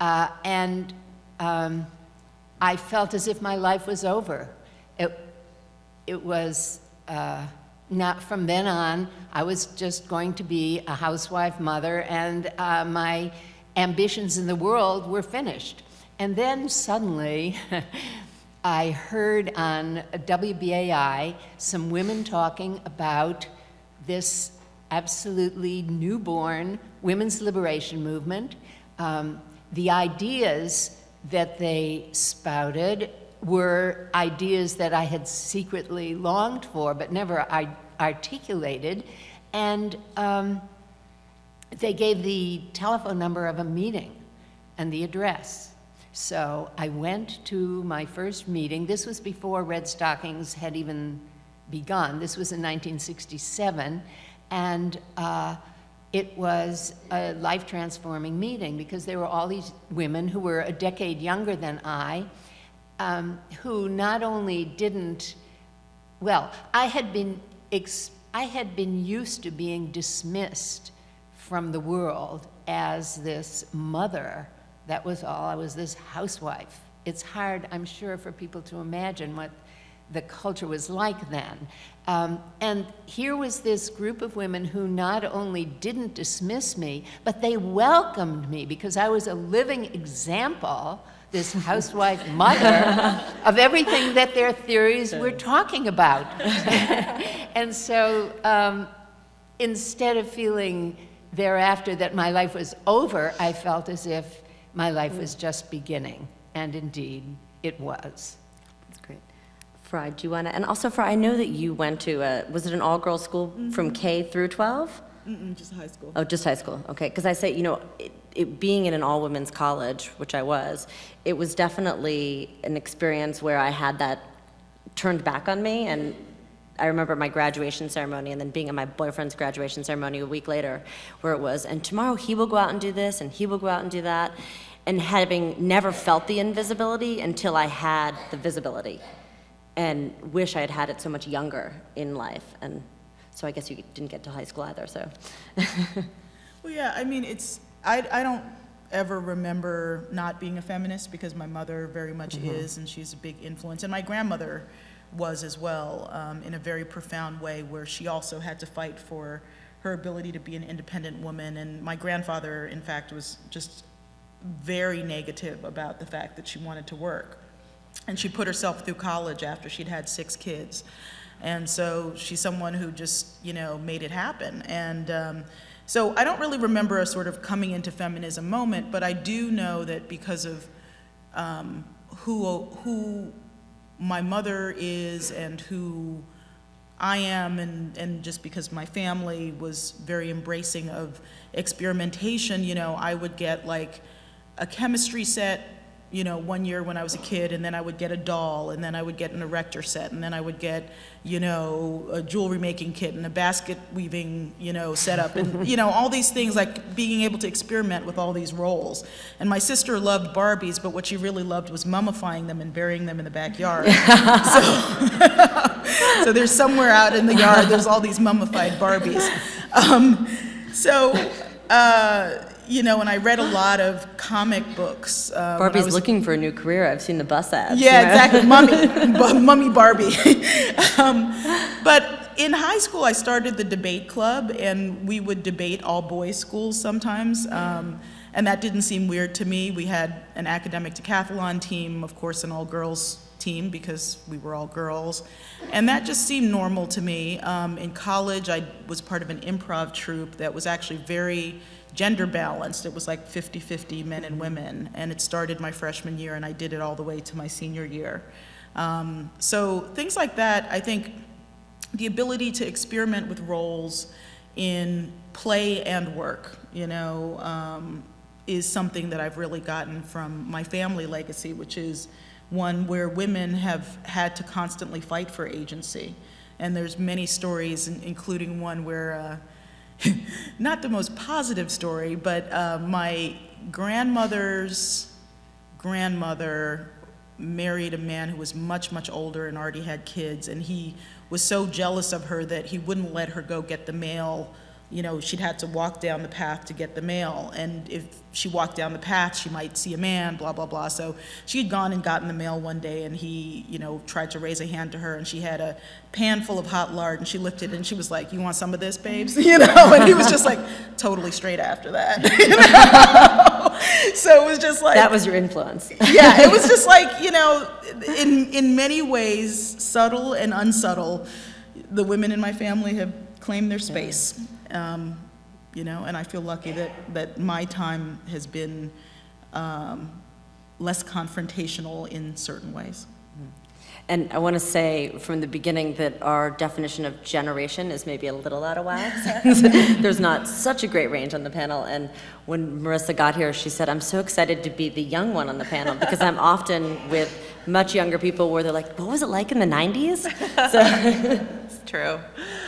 Uh, and um, I felt as if my life was over. It, it was uh, not from then on, I was just going to be a housewife mother and uh, my ambitions in the world were finished. And then suddenly, *laughs* I heard on WBAI some women talking about this absolutely newborn women's liberation movement. Um, the ideas that they spouted were ideas that I had secretly longed for but never articulated. And um, they gave the telephone number of a meeting and the address. So I went to my first meeting. This was before Redstockings had even begun. This was in 1967. And uh, it was a life transforming meeting because there were all these women who were a decade younger than I, um, who not only didn't, well, I had been I had been used to being dismissed from the world as this mother. That was all. I was this housewife. It's hard, I'm sure, for people to imagine what the culture was like then. Um, and here was this group of women who not only didn't dismiss me, but they welcomed me because I was a living example, this *laughs* housewife mother, of everything that their theories were talking about. *laughs* and so um, instead of feeling thereafter that my life was over, I felt as if my life was just beginning. And indeed, it was. That's great. Farai, do you want to, and also Farai, I know that you went to, a, was it an all-girls school from mm-hmm. K through 12? Mm-mm, just high school. Oh, just high school, okay. Because I say, you know, it, it, being in an all-women's college, which I was, it was definitely an experience where I had that turned back on me. And I remember my graduation ceremony and then being at my boyfriend's graduation ceremony a week later, where it was, and tomorrow he will go out and do this, and he will go out and do that. And having never felt the invisibility until I had the visibility. And wish I had had it so much younger in life. And so I guess you didn't get to high school either, so. *laughs* Well, yeah, I mean, it's, I, I don't ever remember not being a feminist because my mother very much mm-hmm. is, and she's a big influence. And my grandmother was as well, um, in a very profound way, where she also had to fight for her ability to be an independent woman. And my grandfather, in fact, was just very negative about the fact that she wanted to work. And she put herself through college after she'd had six kids. And so she's someone who just, you know, made it happen. And um, so I don't really remember a sort of coming into feminism moment, but I do know that because of um, who, who my mother is and who I am, and, and just because my family was very embracing of experimentation, you know, I would get like a chemistry set, you know, one year when I was a kid, and then I would get a doll, and then I would get an erector set, and then I would get, you know, a jewelry making kit and a basket weaving, you know, setup, and, *laughs* you know, all these things, like being able to experiment with all these roles. And my sister loved Barbies, but what she really loved was mummifying them and burying them in the backyard. *laughs* so, *laughs* so there's somewhere out in the yard, there's all these mummified Barbies. Um, so, uh, you know, and I read a lot of comic books. Uh, Barbie's was- looking for a new career. I've seen the bus ads. yeah, you know? exactly. Mummy, *laughs* mummy Barbie. *laughs* um, but in high school, I started the debate club, and we would debate all boys schools sometimes. Um, and that didn't seem weird to me. We had an academic decathlon team, of course, an all girls team because we were all girls. And that just seemed normal to me. Um, in college, I was part of an improv troupe that was actually very gender balanced. It was like 50 50 men and women. And it started my freshman year, and I did it all the way to my senior year. Um, so things like that, I think the ability to experiment with roles in play and work, you know, um, is something that I've really gotten from my family legacy, which is one where women have had to constantly fight for agency. And there's many stories, including one where, uh, *laughs* not the most positive story, but uh, my grandmother's grandmother married a man who was much, much older and already had kids, and he was so jealous of her that he wouldn't let her go get the mail. You know, she'd had to walk down the path to get the mail, and if she walked down the path, she might see a man, blah, blah, blah. So she had gone and gotten the mail one day, and he, you know, tried to raise a hand to her, and she had a pan full of hot lard, and she lifted it, and she was like, you want some of this, babes? *laughs* You know, and he was just like totally straight after that. *laughs* you know? So it was just like That was your influence. *laughs* yeah, it was just like, you know, in, in many ways, subtle and unsubtle, the women in my family have claimed their space. Um, you know, and I feel lucky that, that my time has been um, less confrontational in certain ways. And I want to say from the beginning that our definition of generation is maybe a little out of whack. *laughs* *laughs* There's not such a great range on the panel. And when Marisa got here, she said, I'm so excited to be the young one on the panel because I'm often with much younger people where they're like, what was it like in the 90s? *laughs* So, true.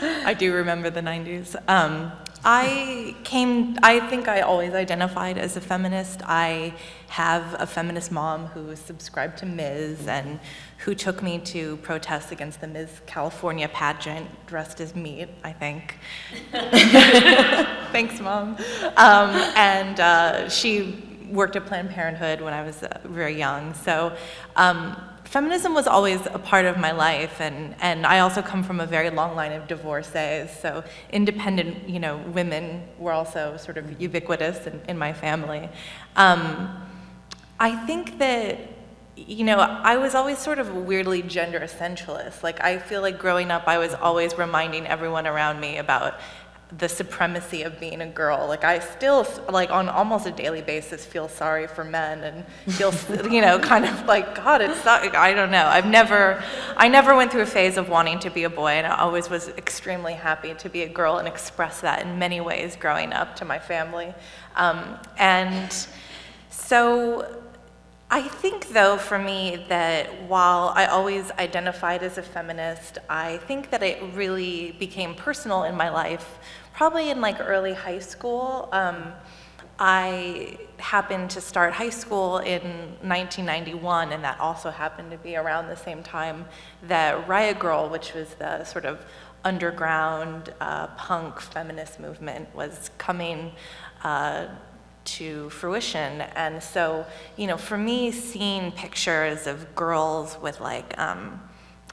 I do remember the 90s. Um, I came, I think I always identified as a feminist. I have a feminist mom who subscribed to Ms. and who took me to protest against the Ms. California pageant dressed as meat, I think. *laughs* Thanks, Mom. Um, and uh, she worked at Planned Parenthood when I was uh, very young. So um, feminism was always a part of my life, and, and I also come from a very long line of divorcees. So independent, you know, women were also sort of ubiquitous in, in my family. Um, I think that you know, I was always sort of weirdly gender essentialist. Like, I feel like growing up, I was always reminding everyone around me about the supremacy of being a girl. Like, I still, like, on almost a daily basis, feel sorry for men and feel, *laughs* you know, kind of like, God, it's not, I don't know. I've never, I never went through a phase of wanting to be a boy, and I always was extremely happy to be a girl and express that in many ways growing up to my family. Um, and so, I think, though, for me, that while I always identified as a feminist, I think that it really became personal in my life, probably in like early high school. Um, I happened to start high school in 1991, and that also happened to be around the same time that Riot Grrrl, which was the sort of underground uh, punk feminist movement, was coming uh, to fruition. And so, you know, for me, seeing pictures of girls with like um,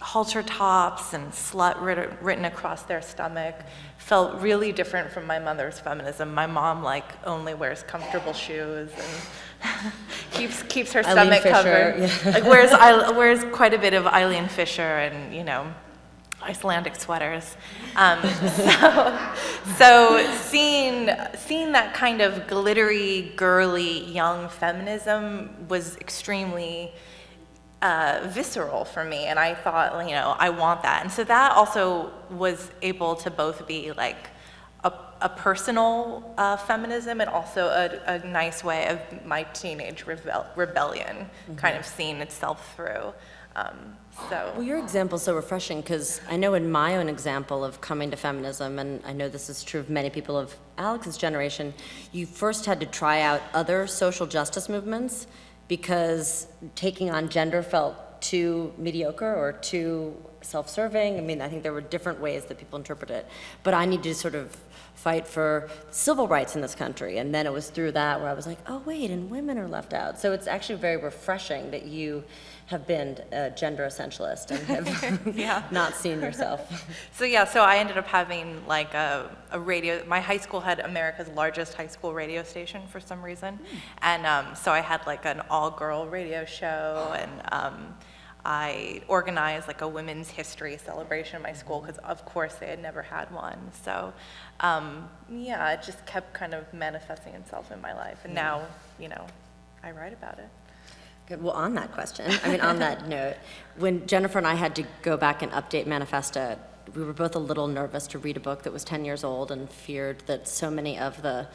halter tops and slut writ- written across their stomach felt really different from my mother's feminism. My mom like only wears comfortable shoes and *laughs* keeps keeps her Eileen stomach Fisher, covered. yeah. Like wears I- wears quite a bit of Eileen Fisher and you know Icelandic sweaters. Um, *laughs* so, so seeing, seeing that kind of glittery, girly, young feminism was extremely uh, visceral for me, and I thought, you know, I want that. And so that also was able to both be like a, a personal uh, feminism and also a, a nice way of my teenage rebel- rebellion kind of seeing itself through. Um, so. Well, your example is so refreshing because I know in my own example of coming to feminism, and I know this is true of many people of Alix's generation, you first had to try out other social justice movements because taking on gender felt too mediocre or too self-serving. I mean, I think there were different ways that people interpret it. But I needed to sort of fight for civil rights in this country. And then it was through that where I was like, oh, wait, and women are left out. So it's actually very refreshing that you have been a gender essentialist and have *laughs* Yeah. *laughs* not seen yourself. *laughs* So yeah, so I ended up having like a, a radio, my high school had America's largest high school radio station for some reason. And um, so I had like an all-girl radio show and um, I organized like a women's history celebration in my school because of course they had never had one. So um, yeah, it just kept kind of manifesting itself in my life. And now, you know, I write about it. Good. Well, on that question, I mean, on that *laughs* note, when Jennifer and I had to go back and update Manifesta, we were both a little nervous to read a book that was 10 years old and feared that so many of the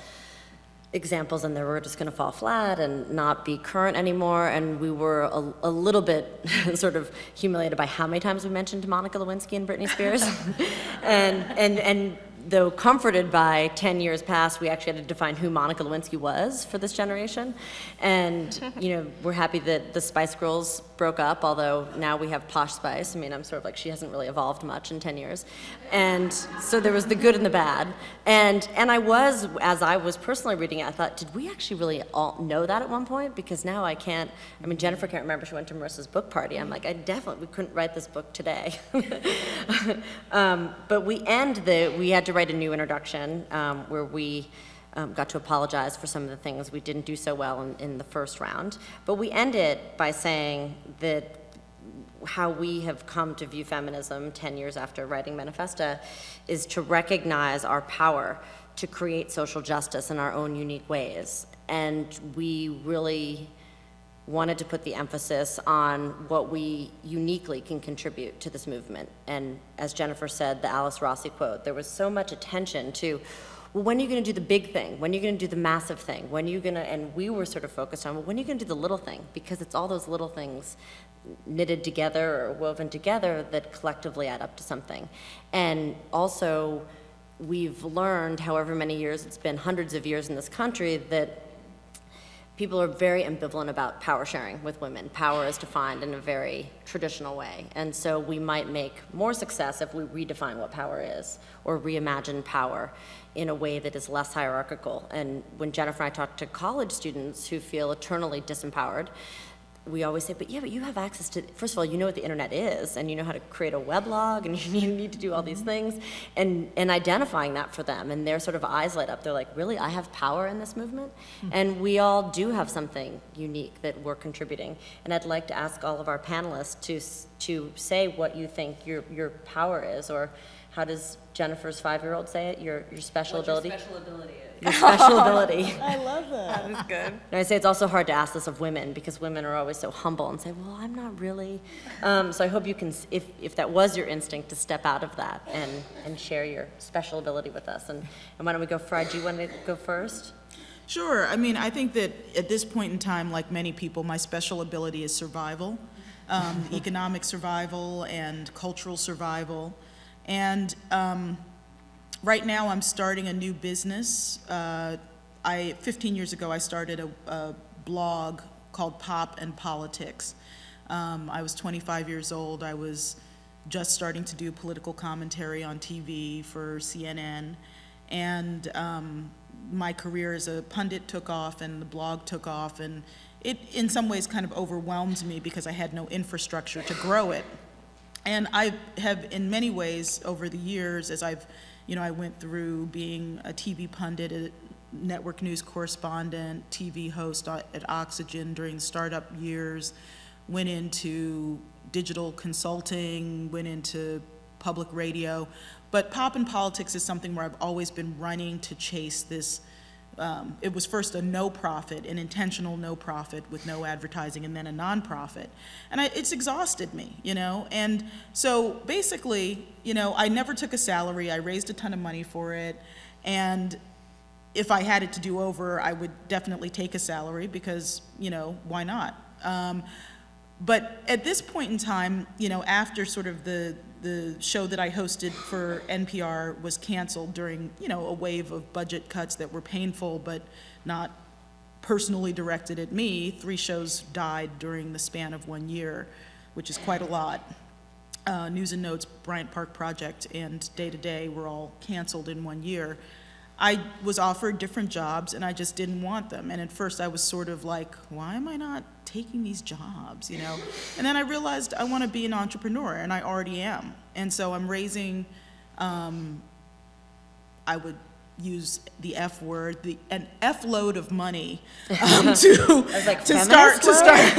examples in there were just going to fall flat and not be current anymore. And we were a, a little bit *laughs* sort of humiliated by how many times we mentioned Monica Lewinsky and Britney Spears. *laughs* and, and, and though comforted by 10 years past, we actually had to define who Monica Lewinsky was for this generation. And, *laughs* you know, we're happy that the Spice Girls broke up, although now we have Posh Spice. I mean, I'm sort of like, she hasn't really evolved much in 10 years. And so there was the good and the bad. And, and I was, as I was personally reading it, I thought, did we actually really all know that at one point? Because now I can't, I mean, Jennifer can't remember she went to Marisa's book party. I'm like, I definitely, we couldn't write this book today. *laughs* um, but we end the, we had to write a new introduction um, where we um, got to apologize for some of the things we didn't do so well in, in the first round. But we end it by saying that how we have come to view feminism 10 years after writing Manifesta is to recognize our power to create social justice in our own unique ways. And we really wanted to put the emphasis on what we uniquely can contribute to this movement. And as Jennifer said, the Alice Rossi quote, there was so much attention to, well, when are you going to do the big thing? When are you going to do the massive thing? When are you going to, and we were sort of focused on, well, when are you going to do the little thing? Because it's all those little things knitted together or woven together that collectively add up to something. And also, we've learned, however many years, it's been hundreds of years in this country, that people are very ambivalent about power sharing with women. Power is defined in a very traditional way. And so we might make more success if we redefine what power is or reimagine power in a way that is less hierarchical. And when Jennifer and I talk to college students who feel eternally disempowered, we always say, but yeah, but you have access to, first of all, you know what the internet is, and you know how to create a weblog, and *laughs* you need to do all these mm-hmm. things, and, and identifying that for them, and their sort of eyes light up. They're like, really, I have power in this movement? Mm-hmm. And we all do have something unique that we're contributing. And I'd like to ask all of our panelists to, to say what you think your, your power is, or how does Jennifer's five-year-old say it, your, your special ability? Your special ability is. Your special *laughs* ability. That is good. And I say it's also hard to ask this of women because women are always so humble and say, well, I'm not really. Um, so I hope you can, if, if that was your instinct, to step out of that and, and share your special ability with us. And, and why don't we go, Farai, do you want to go first? Sure. I mean, I think that at this point in time, like many people, my special ability is survival, um, *laughs* economic survival and cultural survival. And um, right now, I'm starting a new business. Uh, I 15 years ago, I started a, a blog called Pop and Politics. Um, I was 25 years old. I was just starting to do political commentary on TV for CNN. And um, my career as a pundit took off and the blog took off. And it, in some ways, kind of overwhelmed me because I had no infrastructure to grow it. And I have, in many ways, over the years, as I've, you know, I went through being a TV pundit, a network news correspondent, TV host at Oxygen during startup years, went into digital consulting, went into public radio. But pop and politics is something where I've always been running to chase this um, it was first a no-profit, an intentional no-profit with no advertising, and then a nonprofit. And I, it's exhausted me, you know? And so basically, you know, I never took a salary, I raised a ton of money for it, and if I had it to do over, I would definitely take a salary because, you know, why not? Um, but at this point in time, you know, after sort of the, the show that I hosted for NPR was canceled during, you know, a wave of budget cuts that were painful but not personally directed at me, three shows died during the span of one year, which is quite a lot. Uh, News and Notes, Bryant Park Project, and Day to Day were all canceled in one year. I was offered different jobs and I just didn't want them. And at first I was sort of like, why am I not taking these jobs, you know? And then I realized I want to be an entrepreneur and I already am. And so I'm raising, um, I would use the F word, the, an F load of money *laughs* um, *laughs* to, like, to start, to start, *laughs*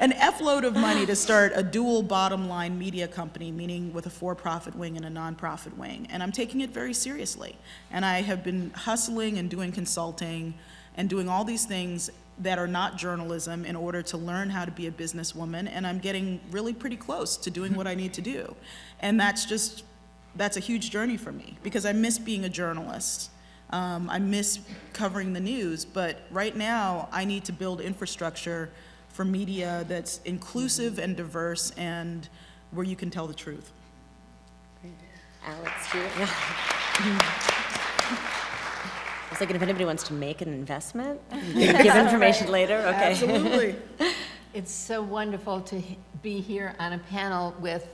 an F load of money to start a dual bottom line media company, meaning with a for-profit wing and a nonprofit wing. And I'm taking it very seriously. And I have been hustling and doing consulting and doing all these things that are not journalism in order to learn how to be a businesswoman. And I'm getting really pretty close to doing what I need to do. And that's just, that's a huge journey for me because I miss being a journalist. Um, I miss covering the news, but right now I need to build infrastructure for media that's inclusive and diverse and where you can tell the truth. Alix, do you? Yeah. *laughs* I was thinking if anybody wants to make an investment, you *laughs* give information later, okay? Absolutely. *laughs* It's so wonderful to be here on a panel with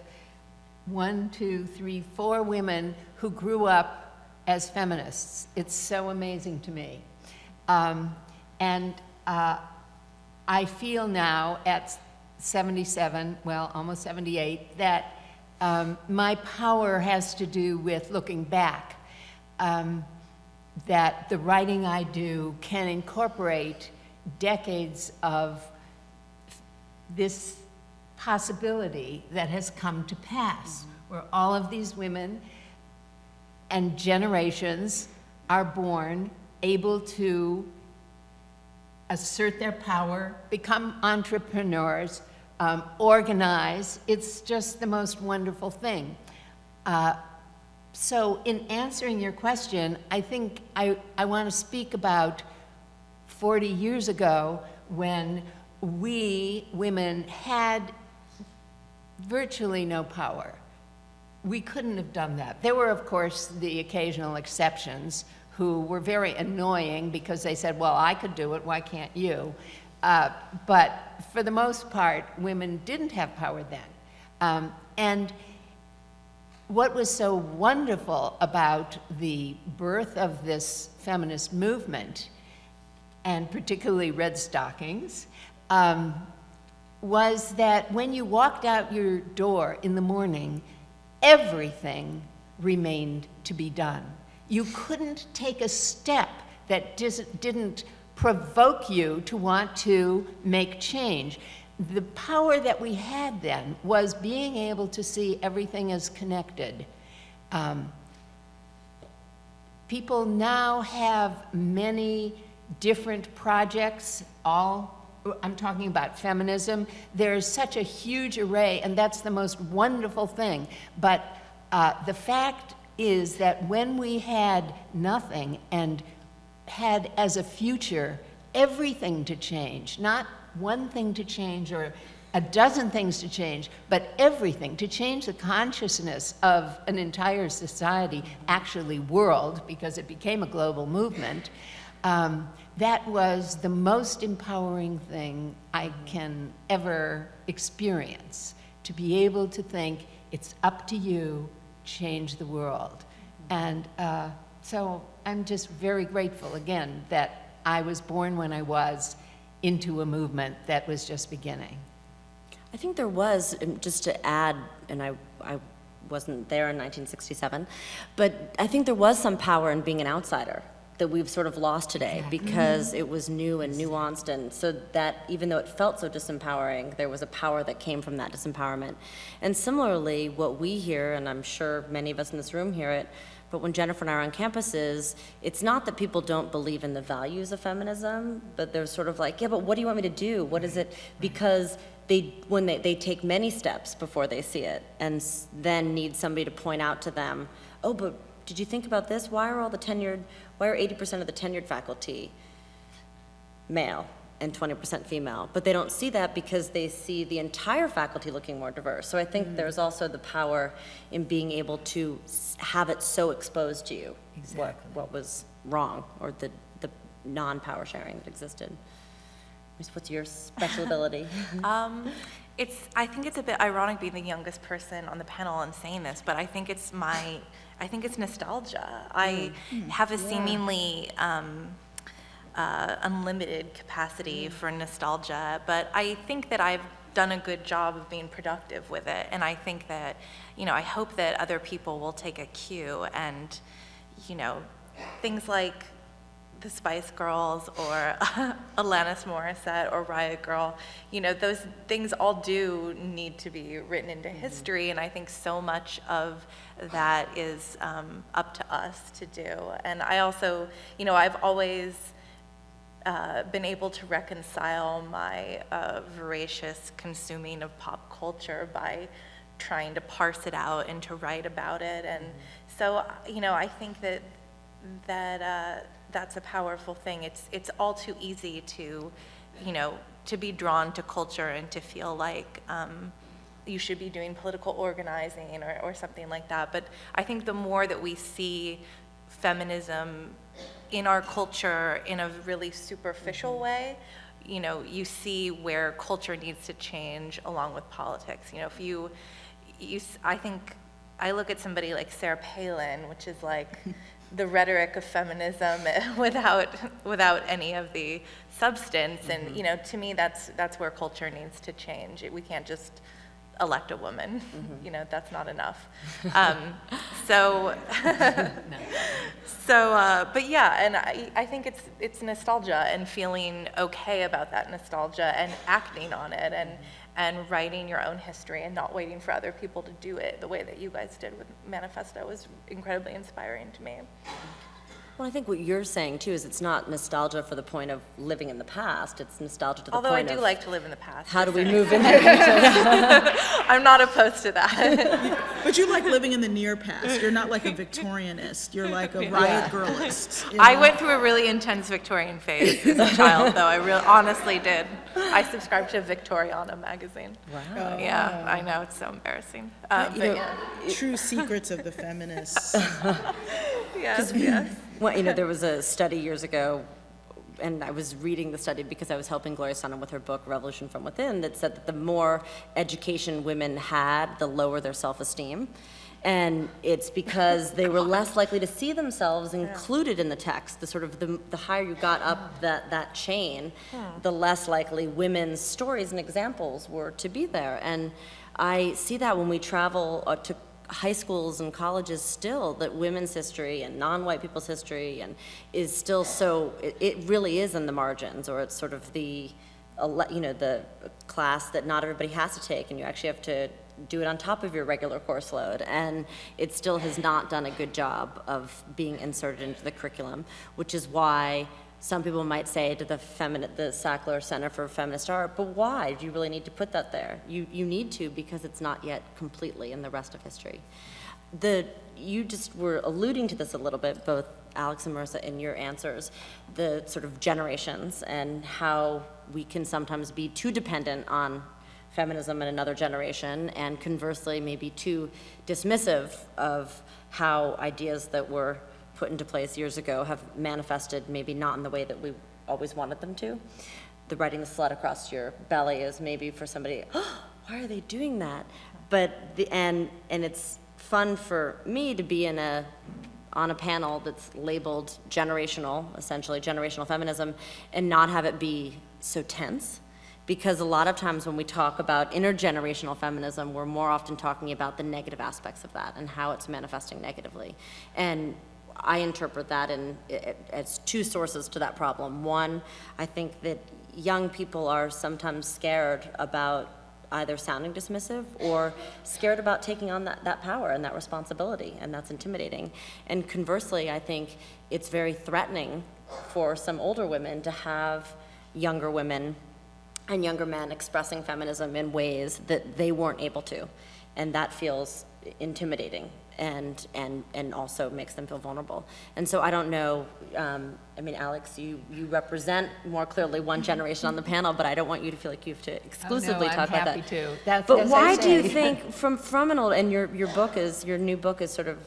one, two, three, four women who grew up as feminists. It's so amazing to me. Um, and uh, I feel now at 77, well, almost 78, that um, my power has to do with looking back. Um, that the writing I do can incorporate decades of this possibility that has come to pass, where all of these women and generations are born able to assert their power, become entrepreneurs, um, organize. It's just the most wonderful thing. Uh, so in answering your question, I think I, I want to speak about 40 years ago when we women had virtually no power. We couldn't have done that. There were, of course, the occasional exceptions who were very annoying because they said, well, I could do it, why can't you? Uh, but for the most part, women didn't have power then. Um, and what was so wonderful about the birth of this feminist movement, and particularly Redstockings, um, was that when you walked out your door in the morning, everything remained to be done. You couldn't take a step that didn't provoke you to want to make change. The power that we had then was being able to see everything as connected. Um, people now have many different projects, all I'm talking about feminism. There's such a huge array, and that's the most wonderful thing. But uh, the fact is that when we had nothing and had as a future everything to change, not one thing to change or a dozen things to change, but everything to change the consciousness of an entire society, actually world, because it became a global movement. Um, that was the most empowering thing I can ever experience, to be able to think, it's up to you, change the world. And uh, so I'm just very grateful, again, that I was born when I was into a movement that was just beginning. I think there was, just to add, and I, I wasn't there in 1967, but I think there was some power in being an outsider that we've sort of lost today because it was new and nuanced. And so that even though it felt so disempowering there was a power that came from that disempowerment. And similarly what we hear and i'm sure many of us in this room hear it but when jennifer and i are on campuses it's not that people don't believe in the values of feminism but they're sort of like yeah but what do you want me to do? What is it? Because they when they, they take many steps before they see it and then need somebody to point out to them oh but did you think about this? Why are all the tenured why are 80% of the tenured faculty male and 20% female? But they don't see that because they see the entire faculty looking more diverse. So i think there's also the power in being able to have it so exposed to you what, what was wrong or the, the non-power sharing that existed. What's your special ability? *laughs* Um, it's, I think it's a bit ironic being the youngest person on the panel and saying this, but I think it's my, I think it's nostalgia. I have a seemingly um, uh, unlimited capacity for nostalgia, but I think that I've done a good job of being productive with it, and I think that, you know, I hope that other people will take a cue and, you know, things like the Spice Girls or *laughs* Alanis Morissette or Riot Grrrl, you know, those things all do need to be written into history, and I think so much of that is um, up to us to do. And I also, you know, I've always uh, been able to reconcile my uh, voracious consuming of pop culture by trying to parse it out and to write about it. And so, you know, I think that that uh, that's a powerful thing. It's it's all too easy to, you know, to be drawn to culture and to feel like. Um, you should be doing political organizing or, or something like that. But I think the more that we see feminism in our culture in a really superficial way, you know, you see where culture needs to change along with politics. You know, if you, you, I think, I look at somebody like Sarah Palin, which is like *laughs* the rhetoric of feminism *laughs* without, without any of the substance. And, you know, to me, that's, that's where culture needs to change. We can't just elect a woman, you know, that's not enough. Um, *laughs* so, *laughs* so, uh, but yeah, and I, I think it's, it's nostalgia and feeling okay about that nostalgia and acting on it and, and writing your own history and not waiting for other people to do it the way that you guys did with Manifesta was incredibly inspiring to me. Well, I think what you're saying too is it's not nostalgia for the point of living in the past, it's nostalgia to the Although I do like to live in the past. how do we move *laughs* into the future? I'm not opposed to that. *laughs* But you like living in the near past. You're not like a Victorianist. You're like a riot girlist. you I went through a really intense Victorian phase as a child, though. I real honestly did. I subscribed to Victoriana magazine. Wow. Yeah, I know it's so embarrassing. Um, but know, yeah, True secrets of the feminists. *laughs* yes, yes. Well, you know, there was a study years ago, and I was reading the study because I was helping Gloria Steinem with her book, Revolution from Within, that said that the more education women had, the lower their self-esteem. And it's because they were less likely to see themselves included in the text. The sort of, the, the higher you got up that, that chain, the less likely women's stories and examples were to be there. And I see that when we travel uh, to high schools and colleges still that women's history and non-white people's history and is still so it, it really is in the margins or it's sort of the you know the class that not everybody has to take and you actually have to do it on top of your regular course load. And it still has not done a good job of being inserted into the curriculum which is why some people might say to the feminine, the Sackler Center for Feminist Art, but why do you really need to put that there? You, you need to because it's not yet completely in the rest of history. The, you just were alluding to this a little bit, both Alix and Marisa, in your answers, the sort of generations and how we can sometimes be too dependent on feminism in another generation, and conversely, maybe too dismissive of how ideas that were put into place years ago have manifested maybe not in the way that we always wanted them to. The writing the slut across your belly is maybe for somebody, oh, *gasps* why are they doing that? But the, and, and it's fun for me to be in a, on a panel that's labeled generational, essentially generational feminism, and not have it be so tense. Because a lot of times when we talk about intergenerational feminism, we're more often talking about the negative aspects of that and how it's manifesting negatively. And I interpret that in, as two sources to that problem. One, I think that young people are sometimes scared about either sounding dismissive or scared about taking on that, that power and that responsibility, and that's intimidating. And conversely, I think it's very threatening for some older women to have younger women and younger men expressing feminism in ways that they weren't able to. And that feels intimidating and, and, and also makes them feel vulnerable. And so I don't know, um, I mean, Alix, you, you represent more clearly one generation on the panel, but I don't want you to feel like you have to exclusively I'm talk about that. happy to. That's- But as I why do you think, *laughs* from, from an old, and your, your book is, your new book is sort of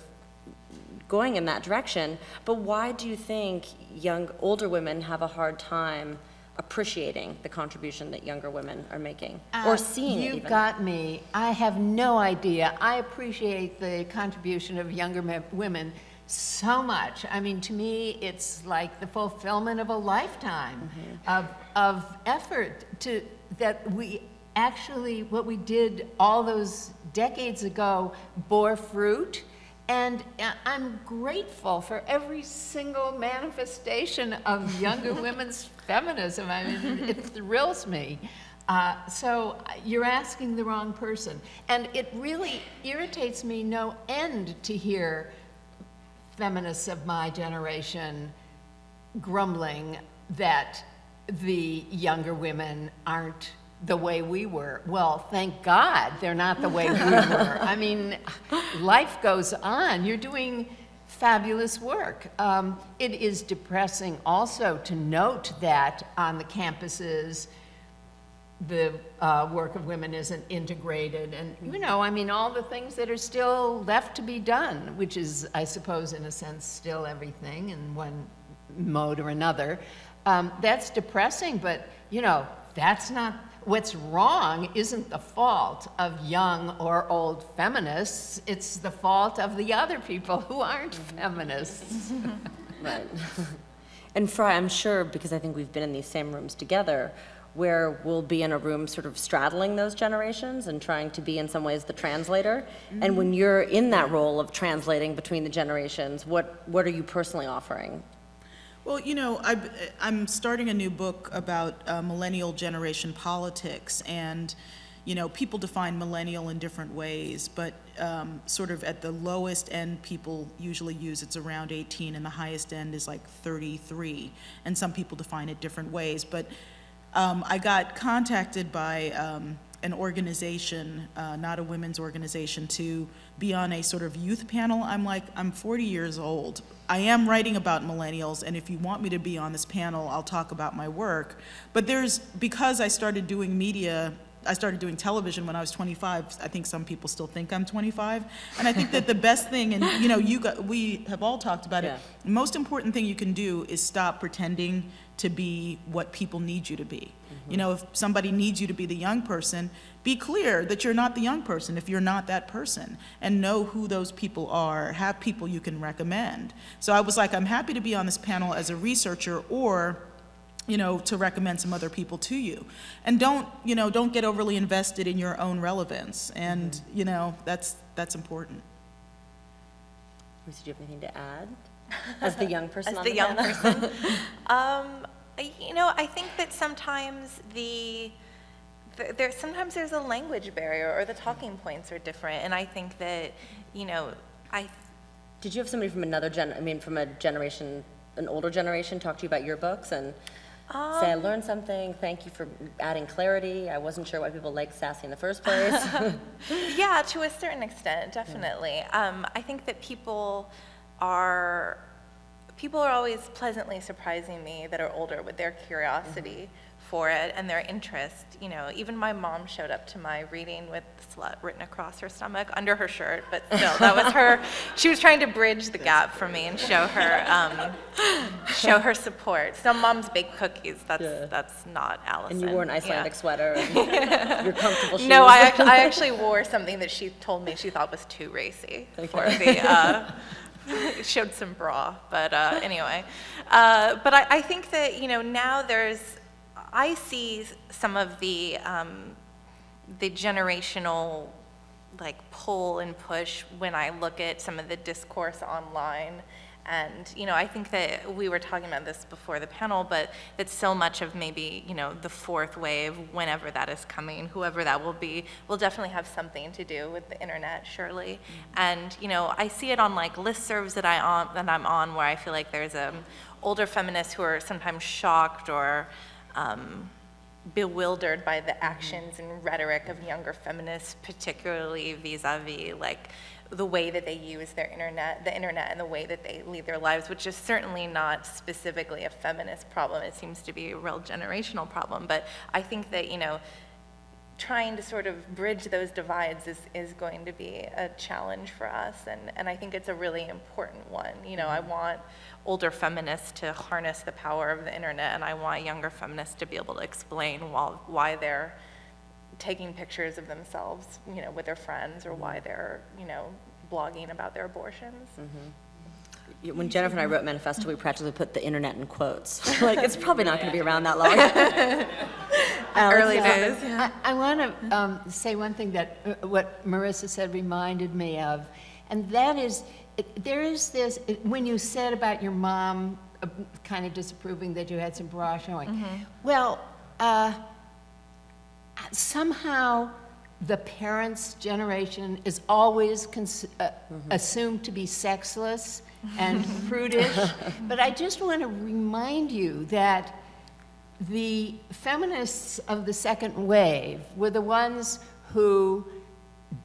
going in that direction, but why do you think young, older women have a hard time appreciating the contribution that younger women are making, or Uh, seeing it You even? got me. I have no idea. I appreciate the contribution of younger women so much. I mean, to me, it's like the fulfillment of a lifetime Mm-hmm. of, of effort to, that we actually, what we did all those decades ago bore fruit. And uh, I'm grateful for every single manifestation of younger *laughs* women's feminism. I mean, it thrills me. Uh, so uh, you're asking the wrong person. And it really irritates me no end to hear feminists of my generation grumbling that the younger women aren't the way we were. Well, thank God they're not the way we *laughs* were. I mean, life goes on. You're doing fabulous work. Um, it is depressing also to note that on the campuses, the uh, work of women isn't integrated, and, you know, I mean, all the things that are still left to be done, which is, I suppose, in a sense, still everything in one mode or another. Um, That's depressing, but, you know, that's not, what's wrong isn't the fault of young or old feminists, it's the fault of the other people who aren't feminists. *laughs* Right. *laughs* And Farai, I'm sure, because I think we've been in these same rooms together, where we'll be in a room sort of straddling those generations and trying to be in some ways the translator. And when mm-hmm. you're in that role of translating between the generations, what, what are you personally offering? Well, you know, I, I'm starting a new book about uh, millennial generation politics, and, you know, people define millennial in different ways, but um, sort of at the lowest end, people usually use it's around 18, and the highest end is like 33. And some people define it different ways. But um, I got contacted by um, an organization, uh, not a women's organization, to be on a sort of youth panel. I'm like, I'm 40 years old. I am writing about millennials, and if you want me to be on this panel, I'll talk about my work. But there's, because I started doing media, I started doing television when I was 25. I think some people still think I'm 25. And I think that the best thing, and you know, you got, we have all talked about it, the most important thing you can do is stop pretending to be what people need you to be. Mm-hmm. You know, if somebody needs you to be the young person, be clear that you're not the young person if you're not that person, and know who those people are, have people you can recommend. So I was like, I'm happy to be on this panel as a researcher or you know, to recommend some other people to you. And don't, you know, don't get overly invested in your own relevance. And, you know, that's, that's important. Lucy, do you have anything to add? *laughs* As the young person As on the the young panel? person. *laughs* Um, you know, I think that sometimes the, th- there, sometimes there's a language barrier or the talking points are different. And I think that, you know, I, Did you have somebody from another gen, I mean, from a generation, an older generation, talk to you about your books and say, I learned something, thank you for adding clarity, I wasn't sure why people liked Sassy in the first place? *laughs* Yeah, to a certain extent, definitely. Um, I think that people are, people are always pleasantly surprising me that are older with their curiosity for it and their interest. You know, even my mom showed up to my reading with slut written across her stomach under her shirt, but still, that was her. *laughs* She was trying to bridge the gap for me and show her, um, show her support. Some moms bake cookies. That's Yeah. that's not Allison. And you wore an Yeah. Icelandic sweater and *laughs* your comfortable shoes? No, I, act- I actually wore something that she told me she thought was too racy for the, uh, *laughs* showed some bra, but uh, anyway. Uh, but I, I think that, you know, now there's, I see some of the, um, the generational like pull and push when I look at some of the discourse online. And, you know, I think that we were talking about this before the panel, but that so much of maybe, you know, the fourth wave, whenever that is coming, whoever that will be, will definitely have something to do with the internet, surely. And, you know, I see it on like listservs that I on, that I'm on where I feel like there's um, older feminists who are sometimes shocked or um, bewildered by the actions and rhetoric of younger feminists, particularly vis-a-vis like the way that they use their internet, the internet and the way that they lead their lives, which is certainly not specifically a feminist problem. It seems to be a real generational problem. But I think that, you know, trying to sort of bridge those divides is, is going to be a challenge for us, and, and I think it's a really important one. You know, I mm-hmm. want older feminists to harness the power of the internet, and I want younger feminists to be able to explain why, why they're taking pictures of themselves, you know, with their friends, or why mm-hmm. they're, you know, blogging about their abortions. Mm-hmm. When Jennifer and I wrote Manifesta, we practically put the internet in quotes. *laughs* *laughs* Like, it's probably not going to be around that long. *laughs* Early days, I, I want to um, say one thing that, uh, what Marisa said reminded me of, and that is, it- there is this, it- when you said about your mom uh, kind of disapproving that you had some bra showing, well, uh, somehow the parents' generation is always cons- uh, assumed to be sexless and *laughs* prudish. But I just want to remind you that the feminists of the second wave were the ones who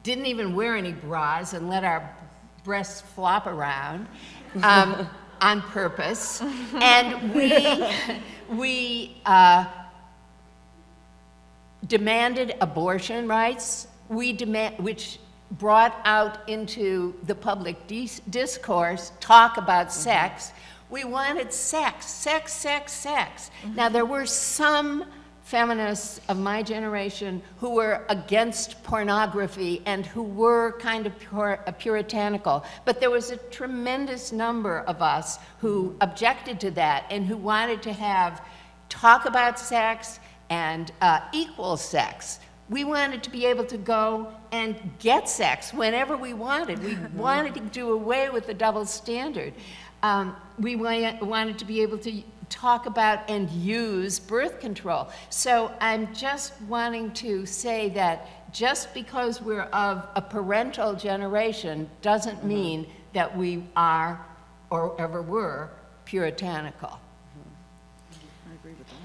didn't even wear any bras and let our breasts flop around um, *laughs* on purpose. *laughs* And we, we uh, demanded abortion rights, we demand, which brought out into the public dis- discourse talk about mm-hmm. sex. We wanted sex, sex, sex, sex. Mm-hmm. Now, there were some feminists of my generation who were against pornography and who were kind of pur- puritanical, but there was a tremendous number of us who mm-hmm. objected to that and who wanted to have talk about sex and uh, equal sex. We wanted to be able to go and get sex whenever we wanted. We *laughs* wanted to do away with the double standard. Um, we wa- wanted to be able to, talk about and use birth control. So I'm just wanting to say that just because we're of a parental generation doesn't mean that we are or ever were puritanical.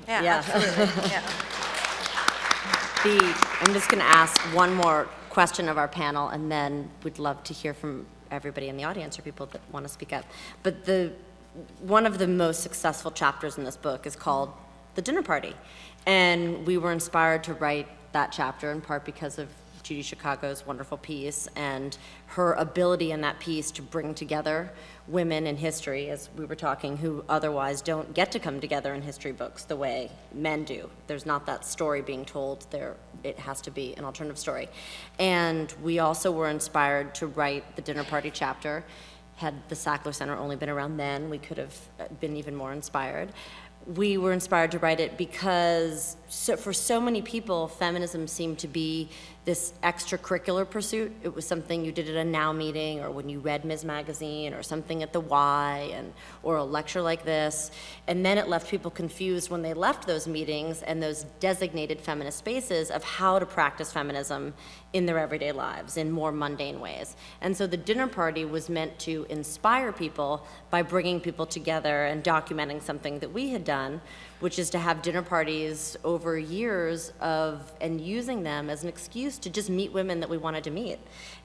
Yeah, Yeah. absolutely. *laughs* Yeah. The, I'm just going to ask one more question of our panel, and then we'd love to hear from everybody in the audience or people that want to speak up. But the, one of the most successful chapters in this book is called The Dinner Party. And we were inspired to write that chapter in part because of Judy Chicago's wonderful piece and her ability in that piece to bring together women in history, as we were talking, who otherwise don't get to come together in history books the way men do. There's not that story being told there. It has to be an alternative story. And we also were inspired to write the dinner party chapter. Had the Sackler Center only been around then, we could have uh, been even more inspired we were inspired to write it because so, for so many people, feminism seemed to be this extracurricular pursuit. It was something you did at a Now meeting, or when you read Ms. Magazine, or something at the Y, and or a lecture like this. And then it left people confused when they left those meetings and those designated feminist spaces of how to practice feminism in their everyday lives in more mundane ways. And so the dinner party was meant to inspire people by bringing people together and documenting something that we had done, which is to have dinner parties over years of, and using them as an excuse to just meet women that we wanted to meet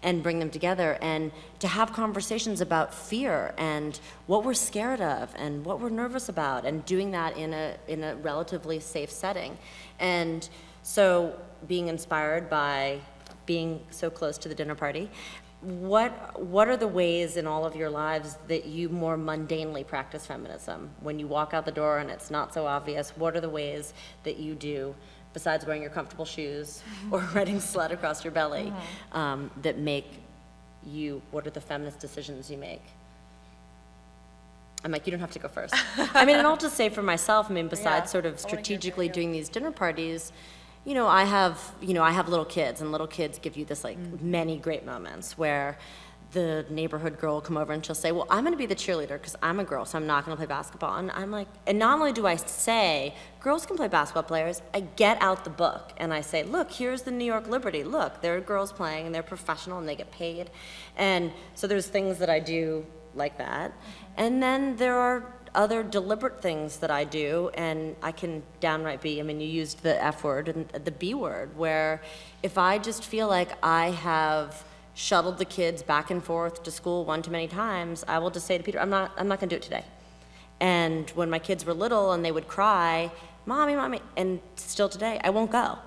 and bring them together and to have conversations about fear and what we're scared of and what we're nervous about and doing that in a, in a relatively safe setting. And so being inspired by being so close to the dinner party, what, what are the ways in all of your lives that you more mundanely practice feminism? When you walk out the door and it's not so obvious, what are the ways that you do, besides wearing your comfortable shoes *laughs* or writing slut across your belly, um, that make you, what are the feminist decisions you make? I'm like, you don't have to go first. *laughs* I mean, and I'll just say for myself, I mean, besides sort of strategically doing these dinner parties, you know, I have, you know, I have little kids, and little kids give you this like mm. many great moments where the neighborhood girl will come over and she'll say, "Well, I'm going to be the cheerleader because I'm a girl, so I'm not going to play basketball." And I'm like, and not only do I say girls can play basketball players, I get out the book and I say, "Look, here's the New York Liberty. Look, there are girls playing and they're professional and they get paid." And so there's things that I do like that, mm-hmm. and then there are other deliberate things that I do, and I can downright be, I mean, you used the F word and the B word, where if I just feel like I have shuttled the kids back and forth to school one too many times, I will just say to Peter, I'm not, I'm not gonna do it today. And when my kids were little and they would cry, mommy, mommy, and still today, I won't go.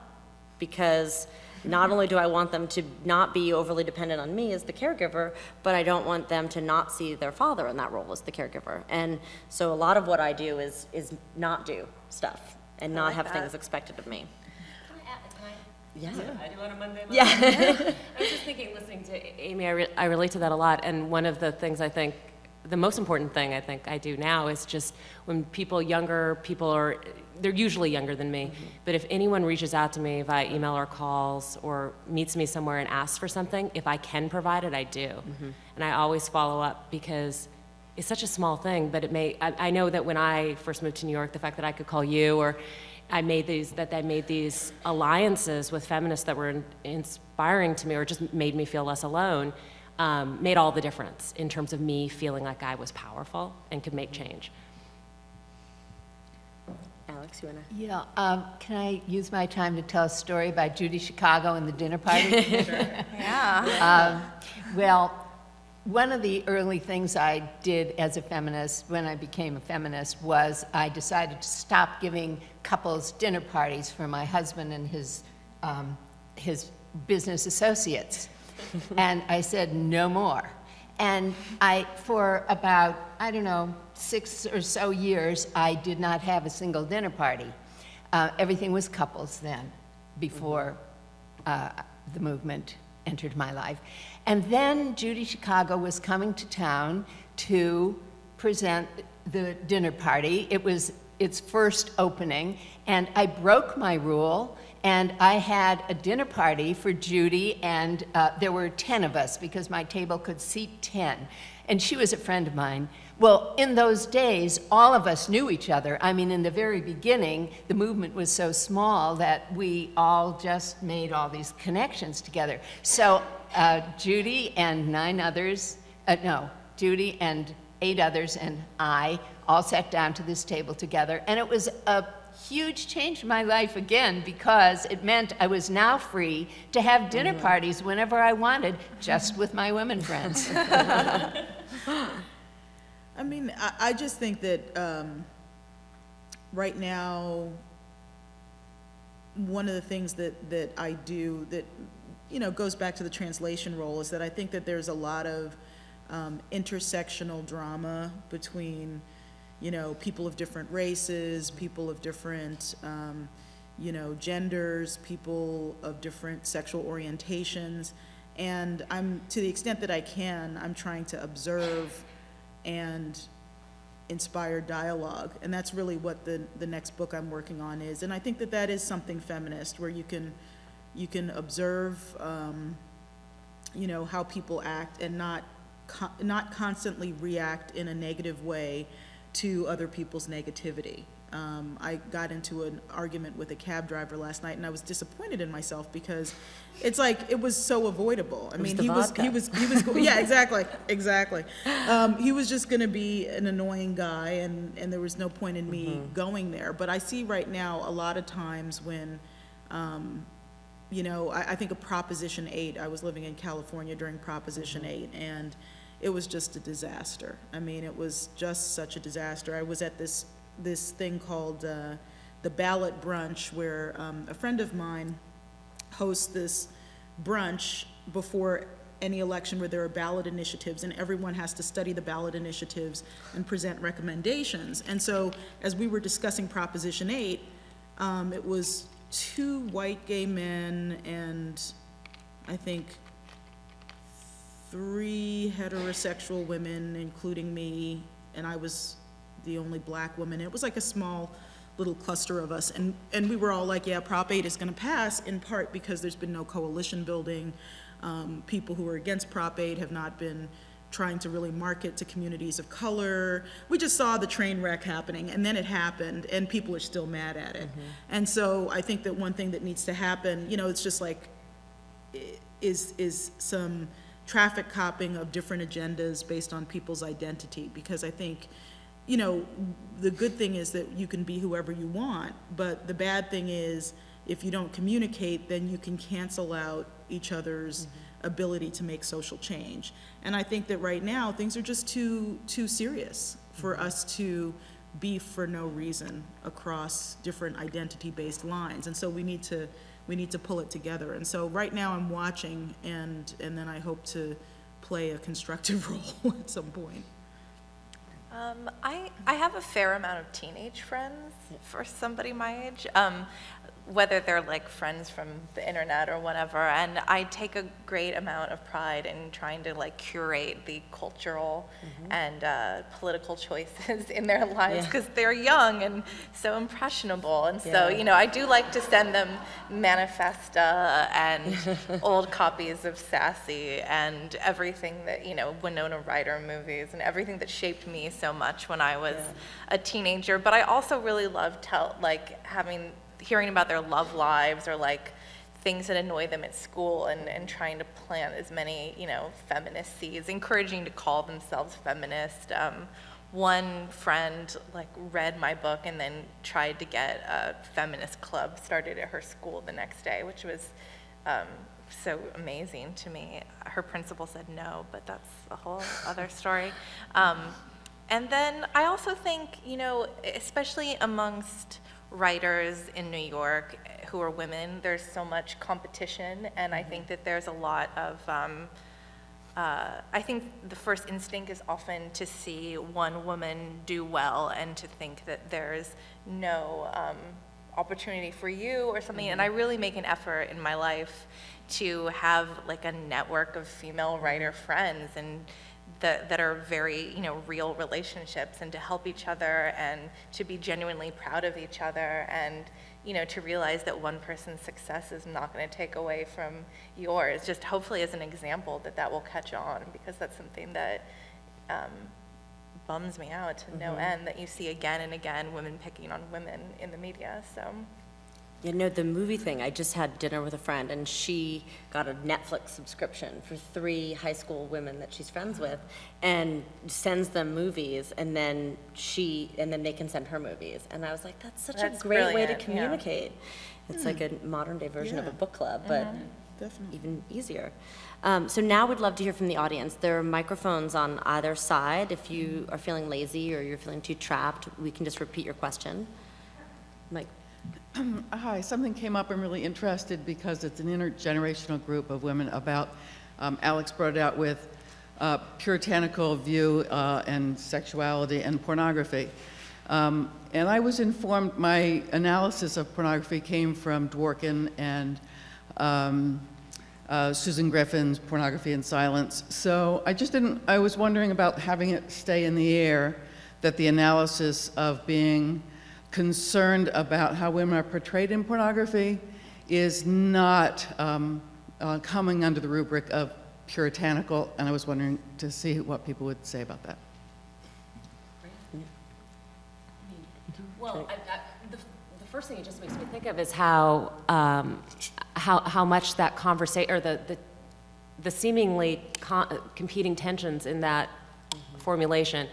Because not only do I want them to not be overly dependent on me as the caregiver, but I don't want them to not see their father in that role as the caregiver. And so a lot of what I do is, is not do stuff and not have things expected of me. Yeah. I do on a Monday. Yeah. *laughs* I was just thinking, listening to Amy, I, re- I relate to that a lot. And one of the things I think, the most important thing I think I do now is just when people younger, people are, they're usually younger than me, but if anyone reaches out to me via email or calls or meets me somewhere and asks for something, if I can provide it, I do. And I always follow up because it's such a small thing, but it may, I, I know that when I first moved to New York, the fact that I could call you or I made these, that I made these alliances with feminists that were in, inspiring to me or just made me feel less alone, um, made all the difference in terms of me feeling like I was powerful and could make change. Alix, you wanna? Yeah, um, can I use my time to tell a story about Judy Chicago and the dinner party? *laughs* *laughs* Yeah. Well, one of the early things I did as a feminist, when I became a feminist, was I decided to stop giving couples dinner parties for my husband and his, um, his business associates. *laughs* and I said, no more. And I, for about, I don't know, six or so years, I did not have a single dinner party. Uh, everything was couples then, before uh, the movement entered my life. And then Judy Chicago was coming to town to present the dinner party. It was its first opening, and I broke my rule, and I had a dinner party for Judy, and uh, there were 10 of us because my table could seat 10. And she was a friend of mine, Well, in those days, all of us knew each other. I mean, in the very beginning, the movement was so small that we all just made all these connections together. So uh, Judy and nine others, uh, no, Judy and eight others and I all sat down to this table together, and it was a huge change in my life again because it meant I was now free to have dinner parties whenever I wanted, just with my women friends. *laughs* I mean, I, I just think that, um, right now, one of the things that, that I do that, you know, goes back to the translation role is that I think that there's a lot of, um, intersectional drama between, you know, people of different races, people of different, um, you know, genders, people of different sexual orientations. And I'm, to the extent that I can, I'm trying to observe and inspire dialogue. And that's really what the, the next book I'm working on is. And I think that that is something feminist, where you can, you can observe, um, you know, how people act and not, co- not constantly react in a negative way to other people's negativity. Um, I got into an argument with a cab driver last night, and I was disappointed in myself because it's like it was so avoidable. I mean, he was vodka. he was he was *laughs* yeah, exactly, exactly. Um, he was just going to be an annoying guy, and and there was no point in me going there. But I see right now a lot of times when um, you know, I, I think of Proposition 8, I was living in California during Proposition 8, and it was just a disaster. I mean, it was just such a disaster. I was at this, this thing called uh, the Ballot Brunch, where um, a friend of mine hosts this brunch before any election where there are ballot initiatives, and everyone has to study the ballot initiatives and present recommendations. And so, as we were discussing Proposition 8, um, it was two white gay men and I think three heterosexual women, including me, and I was the only black woman. It was like a small little cluster of us, and, and we were all like, yeah, Prop 8 is gonna pass, in part because there's been no coalition building. Um, people who are against Prop 8 have not been trying to really market to communities of color. We just saw the train wreck happening, and then it happened, and people are still mad at it. And so I think that one thing that needs to happen, you know, it's just like, is, is some traffic copping of different agendas based on people's identity, because I think, you know, the good thing is that you can be whoever you want, but the bad thing is, if you don't communicate, then you can cancel out each other's mm-hmm. ability to make social change. And I think that right now, things are just too, too serious for mm-hmm. us to beef for no reason across different identity-based lines. And so we need to, we need to pull it together. And so right now, I'm watching, and, and then I hope to play a constructive *laughs* role at some point. Um, I, I have a fair amount of teenage friends for somebody my age, um, whether they're like friends from the internet or whatever. And I take a great amount of pride in trying to like curate the cultural and uh, political *laughs* choices in their lives Yeah. because they're young and so impressionable. And so, you know, I do like to send them Manifesta and *laughs* old copies of Sassy and everything that, you know, Winona Ryder movies and everything that shaped me so much when I was a teenager. But I also really love tell, like having, hearing about their love lives or like things that annoy them at school and, and trying to plant as many, you know, feminist seeds, encouraging to call themselves feminist. Um, one friend like read my book and then tried to get a feminist club started at her school the next day, which was um, so amazing to me. Her principal said no, but that's a whole other story. Um, and then I also think, you know, especially amongst writers in New York who are women, there's so much competition, and I think that there's a lot of. Um, uh, I think the first instinct is often to see one woman do well and to think that there's no um, opportunity for you or something. And I really make an effort in my life to have like a network of female writer friends and that, that are very, you know, real relationships and to help each other and to be genuinely proud of each other and, you know, to realize that one person's success is not going to take away from yours. Just hopefully as an example that that will catch on because that's something that um, bums me out to no end that you see again and again women picking on women in the media. So You know, the movie thing, I just had dinner with a friend, and she got a Netflix subscription for three high school women that she's friends with, and sends them movies, and then she, and then they can send her movies. And I was like, that's such a That's great way to brilliant, yeah. communicate. It's like a modern-day version of a Yeah. book club, but Definitely. even easier. Um, So now we'd love to hear from the audience. There are microphones on either side. If you are feeling lazy or you're feeling too trapped, we can just repeat your question. Mike? *clears throat* Hi, something came up, I'm really interested because it's an intergenerational group of women about, um, Alix brought it out with uh, puritanical view uh, and sexuality and pornography. Um, And I was informed, my analysis of pornography came from Dworkin and um, uh, Susan Griffin's Pornography and Silence. So I just didn't, I was wondering about having it stay in the air, that the analysis of being concerned about how women are portrayed in pornography is not um, uh, coming under the rubric of puritanical, and I was wondering to see what people would say about that. Well, I, I, the, the first thing it just makes me think of is how, um, how, how much that conversation, or the, the, the seemingly competing tensions in that formulation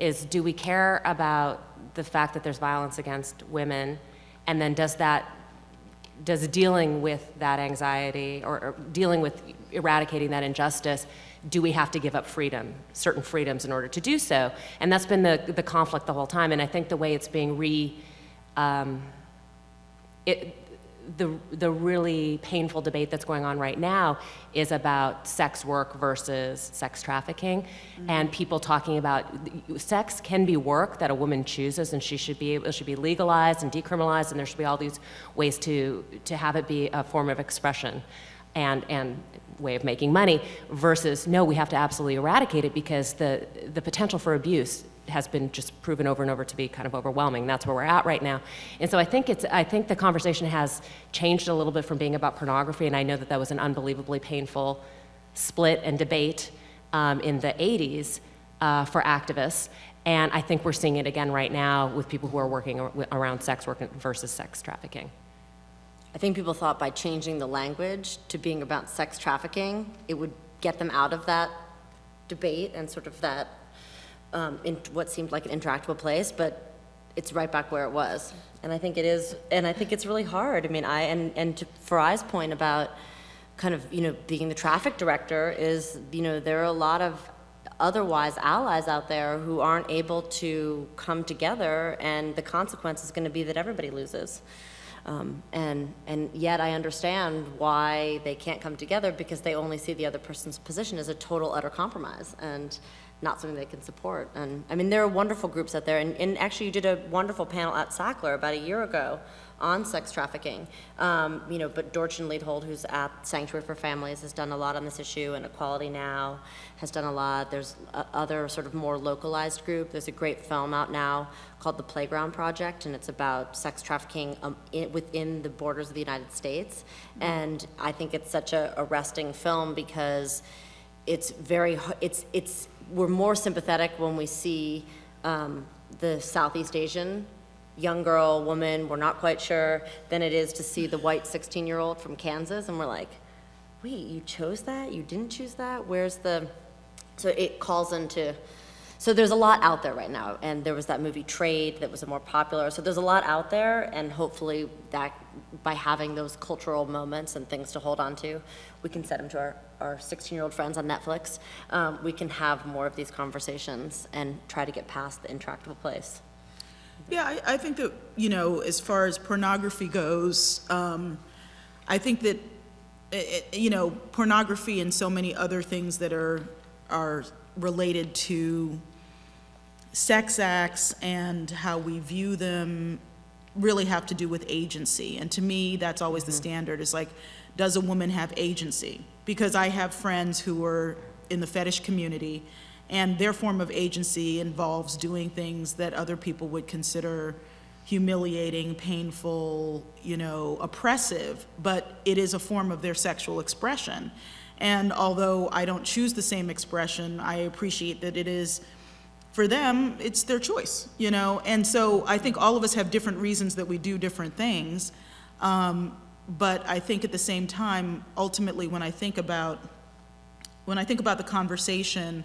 is do we care about the fact that there's violence against women? And then does that, does dealing with that anxiety or, or dealing with eradicating that injustice, do we have to give up freedom, certain freedoms in order to do so? And that's been the, the conflict the whole time. And I think the way it's being re, um, it, the, the really painful debate that's going on right now is about sex work versus sex trafficking, mm-hmm. and people talking about sex can be work that a woman chooses, and she should be able, should be legalized and decriminalized, and there should be all these ways to to have it be a form of expression, and and way of making money. Versus no, we have to absolutely eradicate it because the the potential for abuse has been just proven over and over to be kind of overwhelming. That's where we're at right now. And so I think it's I think the conversation has changed a little bit from being about pornography, and I know that that was an unbelievably painful split and debate um, in the 80s uh, for activists. And I think we're seeing it again right now with people who are working around sex work versus sex trafficking. I think people thought by changing the language to being about sex trafficking, it would get them out of that debate and sort of that, um, in what seemed like an interactable place, but it's right back where it was. And I think it is, and I think it's really hard. I mean, I, and, and to Farai's point about kind of, you know, being the traffic director is, you know, there are a lot of otherwise allies out there who aren't able to come together, and the consequence is going to be that everybody loses. Um, and, and yet I understand why they can't come together because they only see the other person's position as a total utter compromise and not something they can support. And I mean, there are wonderful groups out there. And, and actually, you did a wonderful panel at Sackler about a year ago on sex trafficking. Um, you know, but Dorchen Leidholdt, who's at Sanctuary for Families, has done a lot on this issue, and Equality Now has done a lot. There's a, other sort of more localized group. There's a great film out now called The Playground Project, and it's about sex trafficking um, in, within the borders of the United States. And I think it's such a arresting film because it's very, it's, it's, we're more sympathetic when we see um, the Southeast Asian young girl, woman, we're not quite sure, than it is to see the white 16-year-old from Kansas, and we're like, wait, you chose that? You didn't choose that? Where's the, so it calls into, so there's a lot out there right now, and there was that movie Trade that was a more popular, so there's a lot out there, and hopefully that, by having those cultural moments and things to hold on to, we can set them to our, our 16-year-old friends on Netflix, um, we can have more of these conversations and try to get past the intractable place. Yeah, I, I think that, you know, as far as pornography goes, um, I think that, eh, eh, you know, pornography and so many other things that are, are related to sex acts and how we view them really have to do with agency. And to me, that's always the mm-hmm. standard, is like, does a woman have agency? Because I have friends who are in the fetish community, and their form of agency involves doing things that other people would consider humiliating, painful, you know, oppressive, but it is a form of their sexual expression. And although I don't choose the same expression, I appreciate that it is for them, it's their choice, you know? And so I think all of us have different reasons that we do different things. Um, but I think at the same time, ultimately, when I think about, when I think about the conversation,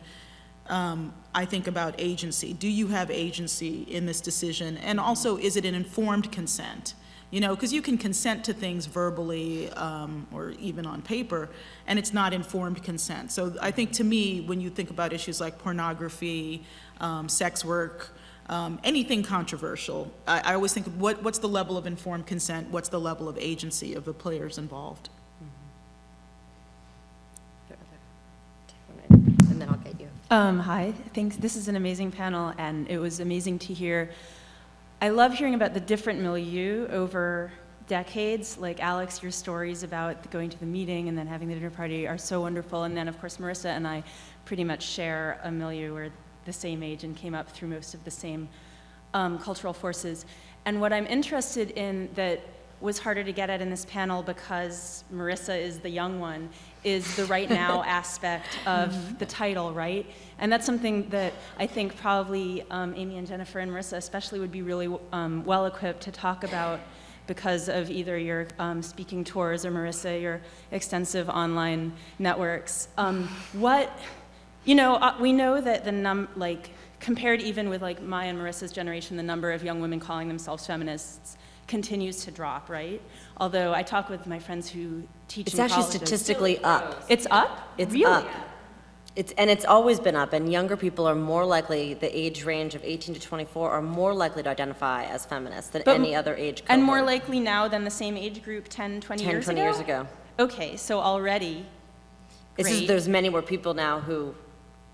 um, I think about agency. Do you have agency in this decision? And also, is it an informed consent? You know, because you can consent to things verbally um, or even on paper, and it's not informed consent. So I think to me, when you think about issues like pornography, um, sex work, um, anything controversial, I, I always think, what, what's the level of informed consent? What's the level of agency of the players involved? And then I'll get you. Um, hi, thanks. This is an amazing panel, and it was amazing to hear. I love hearing about the different milieu over decades. Like Alix, your stories about going to the meeting and then having the dinner party are so wonderful. And then, of course, Marisa and I pretty much share a milieu. We're the same age and came up through most of the same um, cultural forces. And what I'm interested in that was harder to get at in this panel because Marisa is the young one is the right now *laughs* aspect of the title, right? And that's something that I think probably um, Amy and Jennifer and Marisa especially would be really um, well equipped to talk about because of either your um, speaking tours or Marisa, your extensive online networks. Um, what, you know, uh, we know that the num, like, compared even with like my and Marisa's generation, the number of young women calling themselves feminists continues to drop, right? Although I talk with my friends who teach It's actually colleges. statistically up. It's up? It's really? up. It's, and it's always been up, and younger people are more likely, the age range of 18 to 24, are more likely to identify as feminists than But- any other age cohort. And more likely now than the same age group 10, 20 10, years 20 ago? years ago. Okay, so already, just, there's many more people now who,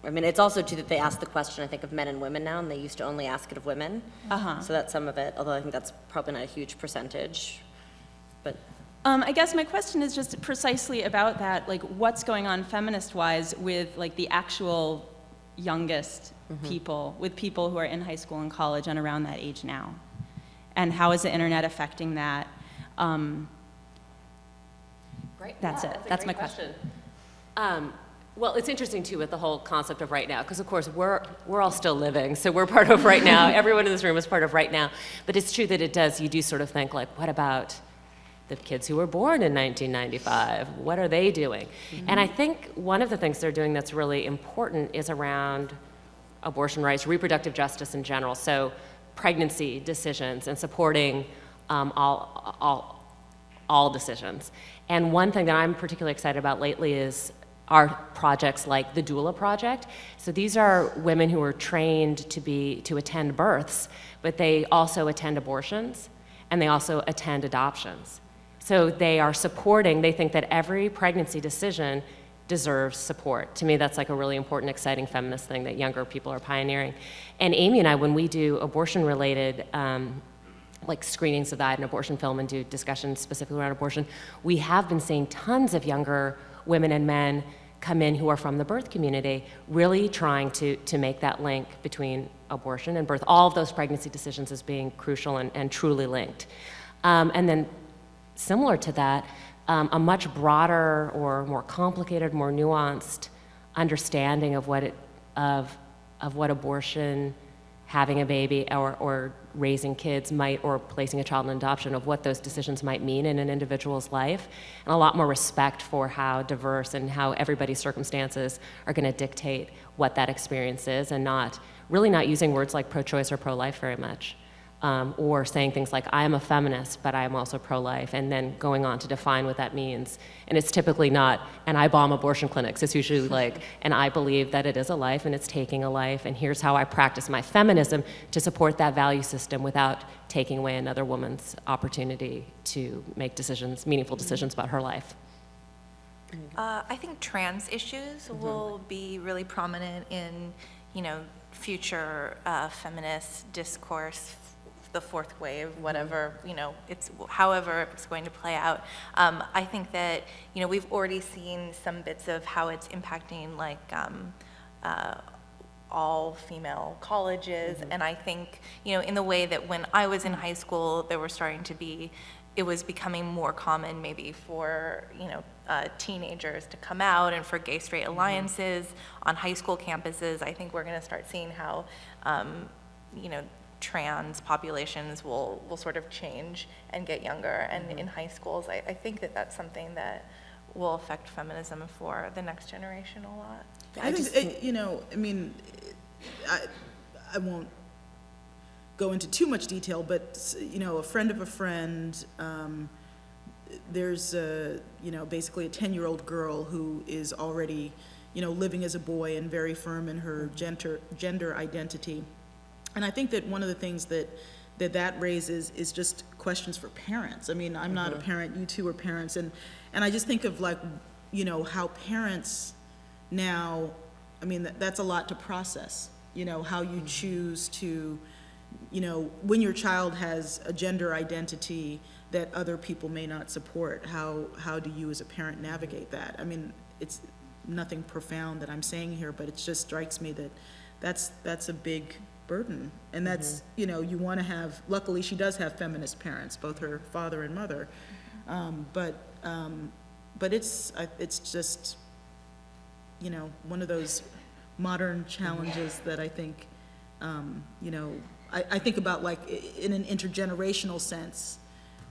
I mean, it's also true that they ask the question, I think, of men and women now, and they used to only ask it of women. Uh-huh. So that's some of it, although I think that's probably not a huge percentage. But um, I guess my question is just precisely about that, like what's going on feminist-wise with like the actual youngest Mm-hmm. people, with people who are in high school and college and around that age now? And how is the internet affecting that? Um, Great. That's Yeah, it. a That's great my question. Um, well, it's interesting too with the whole concept of right now, because of course we're we're all still living, so we're part of right now. *laughs* Everyone in this room is part of right now. But it's true that it does. You do sort of think like, what about the kids who were born in 1995? What are they doing? And I think one of the things they're doing that's really important is around abortion rights, reproductive justice in general. So pregnancy decisions and supporting um, all all all decisions. And one thing that I'm particularly excited about lately is our projects like the doula project. So these are women who are trained to be to attend births, but they also attend abortions and they also attend adoptions. So they are supporting, they think that every pregnancy decision deserves support. To me, that's like a really important, exciting feminist thing that younger people are pioneering. And Amy and I, when we do abortion-related um, like screenings of that and abortion film and do discussions specifically around abortion, we have been seeing tons of younger women and men come in who are from the birth community, really trying to, to make that link between abortion and birth, all of those pregnancy decisions as being crucial and, and truly linked. Um, and then similar to that, um, a much broader or more complicated, more nuanced understanding of what it, of, of what abortion, having a baby, or, or raising kids might, or placing a child in adoption, of what those decisions might mean in an individual's life, and a lot more respect for how diverse and how everybody's circumstances are going to dictate what that experience is, and not really not using words like pro-choice or pro-life very much um, or saying things like, I am a feminist, but I am also pro life, and then going on to define what that means. And it's typically not, and I bomb abortion clinics. It's usually *laughs* like, and I believe that it is a life and it's taking a life, and here's how I practice my feminism to support that value system without taking away another woman's opportunity to make decisions, meaningful decisions about her life. Uh, I think trans issues will be really prominent in, you know, future uh, feminist discourse, the fourth wave, whatever, you know, it's however it's going to play out. Um, I think that, you know, we've already seen some bits of how it's impacting like um, uh, all female colleges, and I think, you know, in the way that when I was in high school, there were starting to be it was becoming more common maybe for, you know, uh, teenagers to come out and for gay straight alliances on high school campuses. I think we're going to start seeing how, um, you know, trans populations will, will sort of change and get younger. And in high schools, I, I think that that's something that will affect feminism for the next generation a lot. I think, it- you know, I mean, I, I won't go into too much detail, but, you know, a friend of a friend, um, there's a, you know, basically a ten-year-old girl who is already, you know, living as a boy and very firm in her gender, gender identity. And I think that one of the things that, that that raises is just questions for parents. I mean, I'm not a uh-huh. parent, you two are parents, and, and I just think of like, you know, how parents now, I mean, that, that's a lot to process, you know, how you mm-hmm. choose to, you know, when your child has a gender identity that other people may not support, how, how do you as a parent mm-hmm. navigate that? I mean, it's nothing profound that I'm saying here, but it just strikes me that that's, that's a big burden. And that's, you know, you want to have, luckily, she does have feminist parents, both her father and mother. Um, but, um, but it's, I- it's just, you know, one of those modern challenges that I think, um, you know, I, I think about like i- in an intergenerational sense,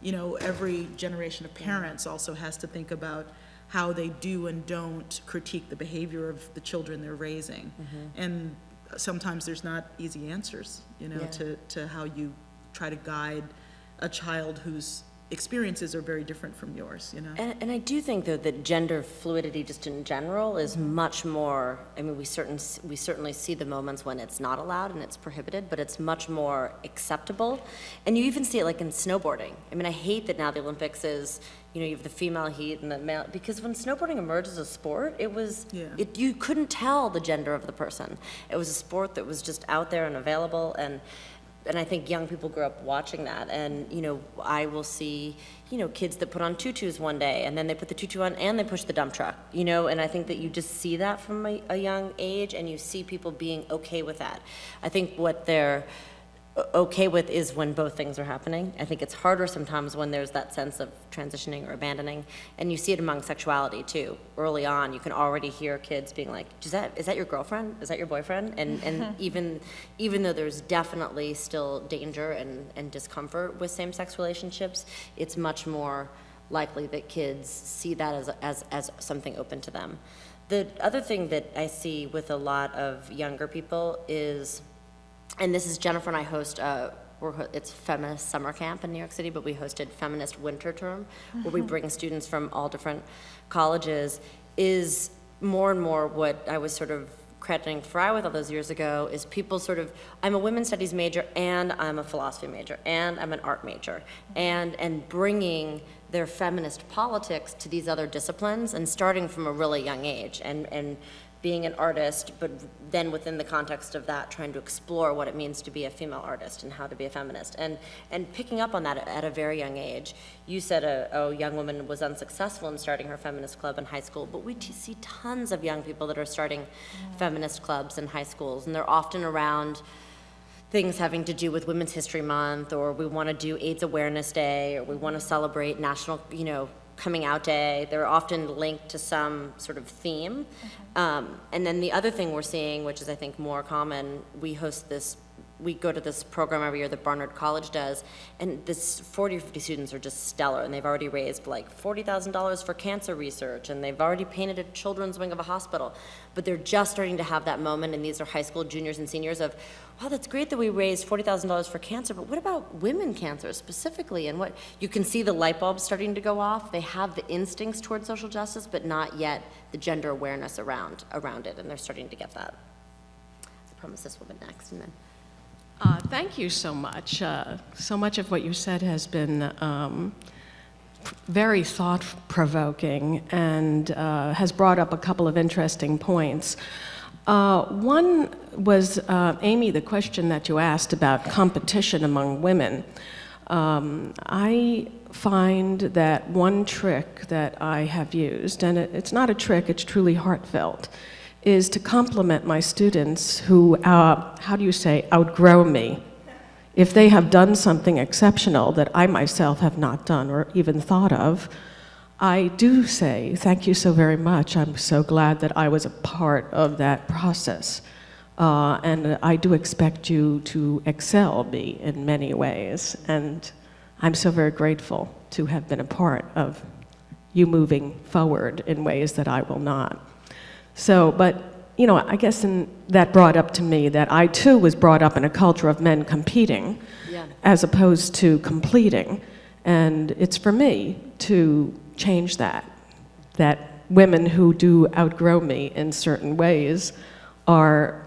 you know, every generation of parents also has to think about how they do and don't critique the behavior of the children they're raising. And sometimes there's not easy answers, you know, Yeah. to, to how you try to guide a child whose experiences are very different from yours, you know? And, and I do think, though, that gender fluidity, just in general, is mm-hmm. much more, I mean, we certain, we certainly see the moments when it's not allowed and it's prohibited, but it's much more acceptable. And you even see it like in snowboarding. I mean, I hate that now the Olympics is, you know, you have the female heat and the male, because when snowboarding emerged as a sport, it was, Yeah. it, you couldn't tell the gender of the person. It was a sport that was just out there and available, and, and I think young people grew up watching that. And, you know, I will see, you know, kids that put on tutus one day, and then they put the tutu on and they push the dump truck, you know, and I think that you just see that from a, a young age, and you see people being okay with that. I think what they're okay with is when both things are happening. I think it's harder sometimes when there's that sense of transitioning or abandoning. And you see it among sexuality too. Early on, you can already hear kids being like, is that, is that your girlfriend? Is that your boyfriend? And, and *laughs* even, even though there's definitely still danger and, and discomfort with same-sex relationships, it's much more likely that kids see that as, as, as something open to them. The other thing that I see with a lot of younger people is, and this is Jennifer and I host, uh, we're, it's feminist summer camp in New York City, but we hosted feminist winter term, where we bring students from all different colleges, is more and more what I was sort of crediting Fry with all those years ago, is people sort of, I'm a women's studies major, and I'm a philosophy major, and I'm an art major, and, and bringing their feminist politics to these other disciplines, and starting from a really young age, and, and being an artist, but then within the context of that, trying to explore what it means to be a female artist and how to be a feminist, and, and picking up on that at a very young age. You said a, a young woman was unsuccessful in starting her feminist club in high school, but we t- see tons of young people that are starting feminist clubs in high schools, and they're often around things having to do with Women's History Month, or we want to do AIDS Awareness Day, or we want to celebrate National, you know, Coming Out Day. They're often linked to some sort of theme. Um, and then the other thing we're seeing, which is I think more common, we host this. We go to this program every year that Barnard College does, and this 40 or 50 students are just stellar, and they've already raised like $40,000 for cancer research, and they've already painted a children's wing of a hospital. But they're just starting to have that moment, and these are high school juniors and seniors of, wow, that's great that we raised $40,000 for cancer, but what about women cancer specifically? And what, you can see the light bulbs starting to go off. They have the instincts toward social justice, but not yet the gender awareness around, around it, and they're starting to get that. I promise this be next, and then. Uh, Thank you so much. Uh, So much of what you said has been um, very thought-provoking and uh, has brought up a couple of interesting points. Uh, One was, uh, Amy, the question that you asked about competition among women. Um, I find that one trick that I have used, and it- it's not a trick, it's truly heartfelt, is to compliment my students who, uh, how do you say, outgrow me if they have done something exceptional that I myself have not done or even thought of, I do say, thank you so very much. I'm so glad that I was a part of that process. Uh, and I do expect you to excel me in many ways. And I'm so very grateful to have been a part of you moving forward in ways that I will not. So, but, you know, I guess in, that brought up to me that I too was brought up in a culture of men competing Yeah. as opposed to completing. And it's for me to change that, that women who do outgrow me in certain ways are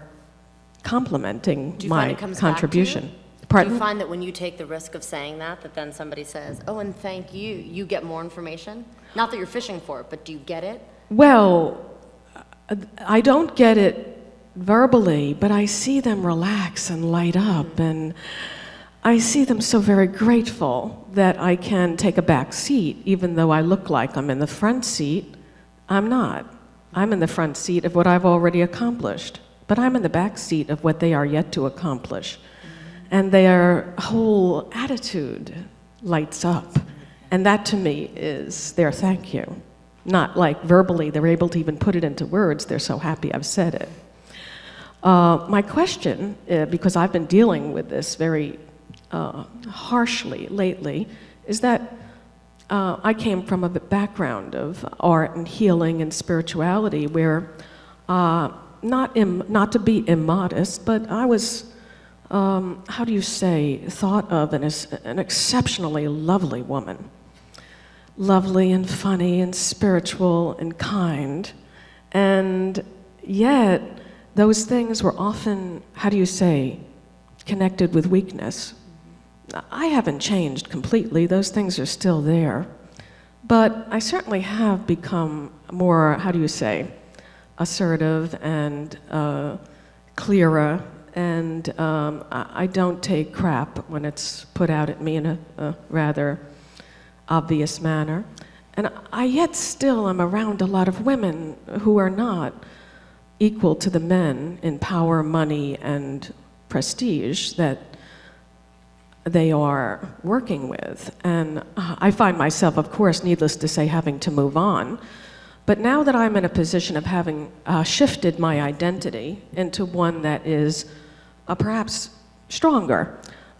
complimenting Do you find my it comes back to you? contribution. Do you find that when you take the risk of saying that, that then somebody says, oh, and thank you, you get more information? Not that you're fishing for it, but do you get it? Well, I don't get it verbally, but I see them relax and light up, and I see them so very grateful that I can take a back seat, even though I look like I'm in the front seat. I'm not. I'm in the front seat of what I've already accomplished, but I'm in the back seat of what they are yet to accomplish. And their whole attitude lights up. And that to me is their thank you. Not like verbally, they're able to even put it into words, they're so happy I've said it. Uh, my question, uh, because I've been dealing with this very uh, harshly lately, is that uh, I came from a background of art and healing and spirituality where, uh, not, not to be immodest, but I was, um, how do you say, thought of as an exceptionally lovely woman lovely and funny and spiritual and kind. And yet, those things were often, how do you say, connected with weakness. I haven't changed completely, those things are still there. But I certainly have become more, how do you say, assertive and uh, clearer, and um, I don't take crap when it's put out at me in a, a rather obvious manner. And I yet still am around a lot of women who are not equal to the men in power, money, and prestige that they are working with. And I find myself, of course, needless to say, having to move on. But now that I'm in a position of having uh, shifted my identity into one that is uh, perhaps stronger,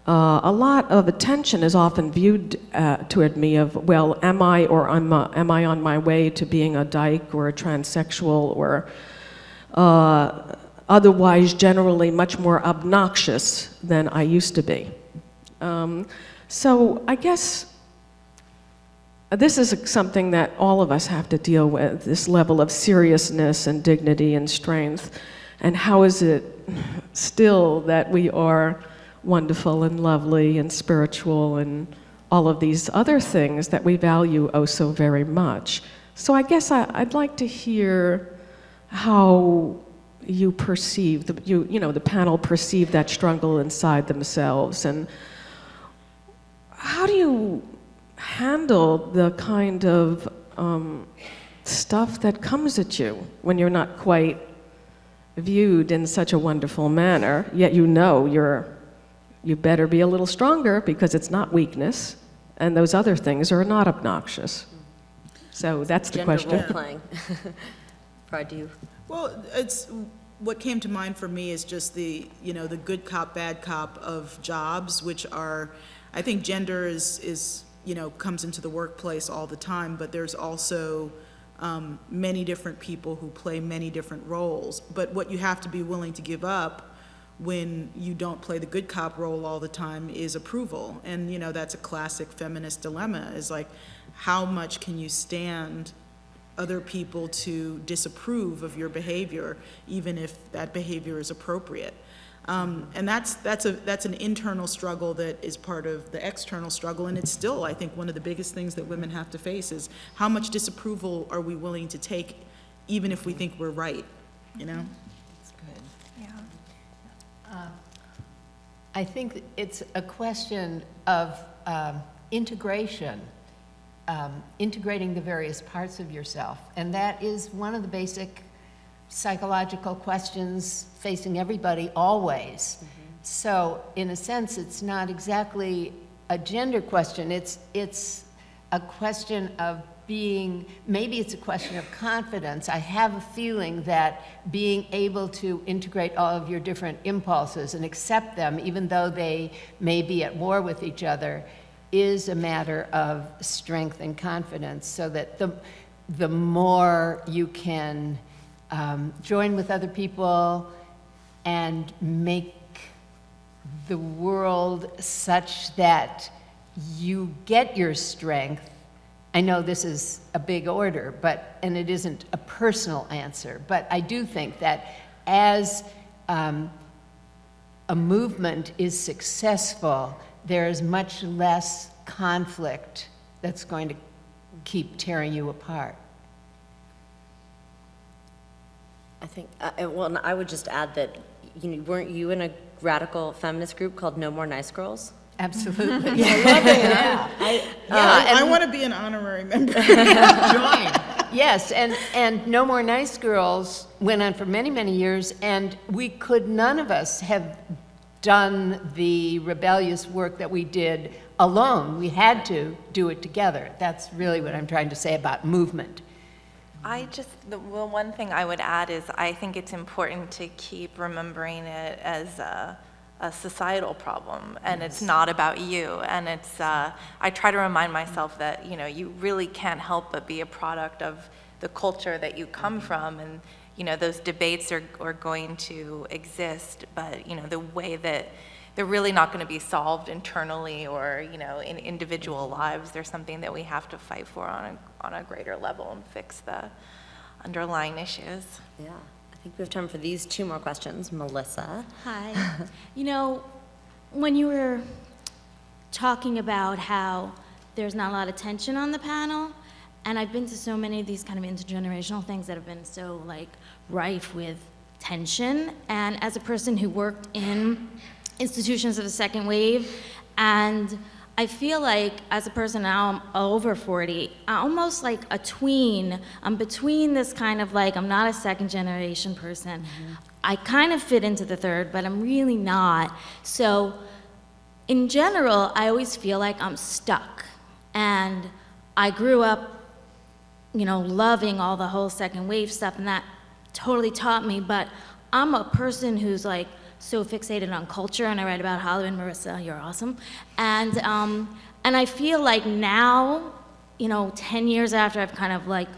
uh, a lot of attention is often viewed uh, toward me of, well, am I or am, uh, am I on my way to being a dyke or a transsexual or uh, otherwise generally much more obnoxious than I used to be. Um, so I guess this is something that all of us have to deal with, this level of seriousness and dignity and strength. And how is it still that we are wonderful and lovely and spiritual and all of these other things that we value oh so very much? So I guess I, I'd like to hear how you perceive, the, you, you know, the panel perceive that struggle inside themselves and how do you handle the kind of um, stuff that comes at you when you're not quite viewed in such a wonderful manner, yet you know you're, you better be a little stronger because it's not weakness, and those other things are not obnoxious. So that's the Gender question. role-playing. *laughs* Farai, do you? Well, it's, what came to mind for me is just the, you know, the good cop, bad cop of jobs, which are, I think gender is, is, you know, comes into the workplace all the time, but there's also um, many different people who play many different roles. But what you have to be willing to give up when you don't play the good cop role all the time is approval. And, you know, that's a classic feminist dilemma, is like, how much can you stand other people to disapprove of your behavior, even if that behavior is appropriate. Um, and that's, that's, a, that's an internal struggle that is part of the external struggle, and it's still, I think, one of the biggest things that women have to face is how much disapproval are we willing to take, even if we think we're right, you know? I think it's a question of um, integration, um, integrating the various parts of yourself. And that is one of the basic psychological questions facing everybody always. So in a sense, it's not exactly a gender question. It's, it's a question of being, maybe it's a question of confidence. I have a feeling that being able to integrate all of your different impulses and accept them, even though they may be at war with each other, is a matter of strength and confidence so that the, the more you can um, join with other people and make the world such that you get your strength. I know this is a big order, but, and it isn't a personal answer, but I do think that as um, a movement is successful, there is much less conflict that's going to keep tearing you apart. I think, uh, well, I would just add that, you know, weren't you in a radical feminist group called No More Nice Girls? Absolutely. *laughs* Yeah, I, I and- want to be an honorary member. *laughs* join. *laughs* Yes, and, and No More Nice Girls went on for many, many years, and we could, none of us have done the rebellious work that we did alone. We had to do it together. That's really what I'm trying to say about movement. I just, the well, one thing I would add is I think it's important to keep remembering it as a, a societal problem, and it's not about you. And it's, uh, I try to remind myself that, you know, you really can't help but be a product of the culture that you come from, and, you know, those debates are, are going to exist, but, you know, the way that they're really not going to be solved internally or, you know, in individual lives. There's something that we have to fight for on a, on a greater level and fix the underlying issues. Yeah. I think we have time for these two more questions. Melissa? Hi. *laughs* You know, when you were talking about how there's not a lot of tension on the panel, and I've been to so many of these kind of intergenerational things that have been so like rife with tension, and as a person who worked in institutions of the second wave, and I feel like as a person now, I'm over 40, I'm almost like a tween. I'm between this kind of like, I'm not a second generation person. Mm-hmm. I kind of fit into the third, but I'm really not. So in general, I always feel like I'm stuck. And I grew up, you know, loving all the whole second wave stuff, and that totally taught me. But I'm a person who's like so fixated on culture, and I write about Hollywood. Marisa, you're awesome. And um, and I feel like now, you know, 10 years after I've kind of like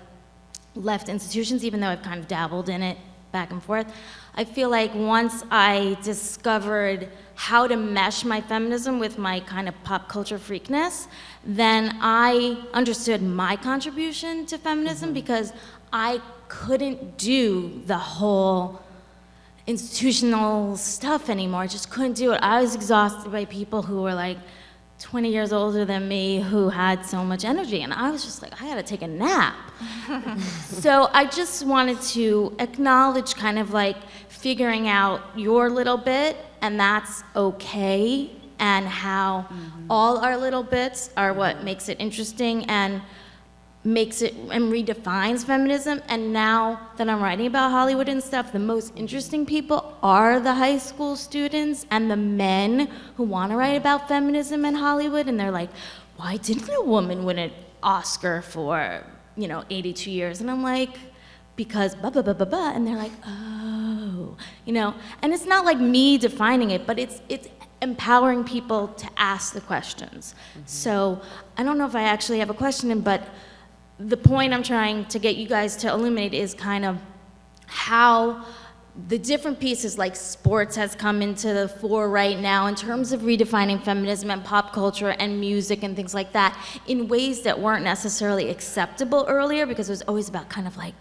left institutions, even though I've kind of dabbled in it back and forth. I feel like once I discovered how to mesh my feminism with my kind of pop culture freakness, then I understood my contribution to feminism because I couldn't do the whole institutional stuff anymore. I just couldn't do it. I was exhausted by people who were like 20 years older than me who had so much energy, and I was just like, I gotta take a nap. *laughs* so I just wanted to acknowledge kind of like figuring out your little bit, and that's okay, and how mm-hmm. all our little bits are what makes it interesting and makes it and redefines feminism. And now that I'm writing about Hollywood and stuff, the most interesting people are the high school students and the men who want to write about feminism in Hollywood. And they're like, why didn't a woman win an Oscar for, you know, 82 years? And I'm like, because blah, blah, blah, blah, blah. And they're like, oh, you know. And it's not like me defining it, but it's, it's empowering people to ask the questions. Mm-hmm. So I don't know if I actually have a question, but the point I'm trying to get you guys to illuminate is kind of how the different pieces like sports has come into the fore right now in terms of redefining feminism and pop culture and music and things like that in ways that weren't necessarily acceptable earlier because it was always about kind of like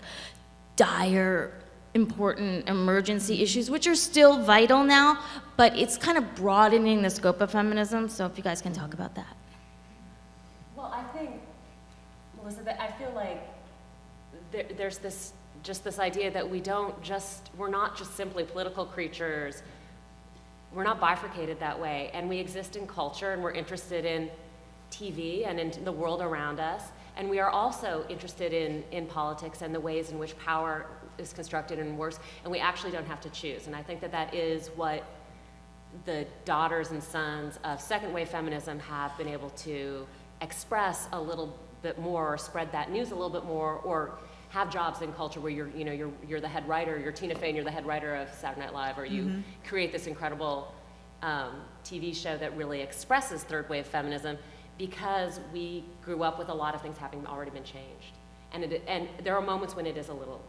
dire important emergency issues which are still vital now but it's kind of broadening the scope of feminism. So if you guys can talk about that. Well, I think, Melissa, that I feel like there, there's this, just this idea that we don't just, we're not just simply political creatures. We're not bifurcated that way, and we exist in culture, and we're interested in TV and in the world around us, and we are also interested in, in politics and the ways in which power is constructed and works, and we actually don't have to choose. And I think that that is what the daughters and sons of second wave feminism have been able to express a little bit more, or spread that news a little bit more, or have jobs in culture where you're, you know, you're, you're the head writer, you're Tina Fey and you're the head writer of Saturday Night Live, or you create this incredible um, TV show that really expresses third wave feminism because we grew up with a lot of things having already been changed. And, it, and there are moments when it is a little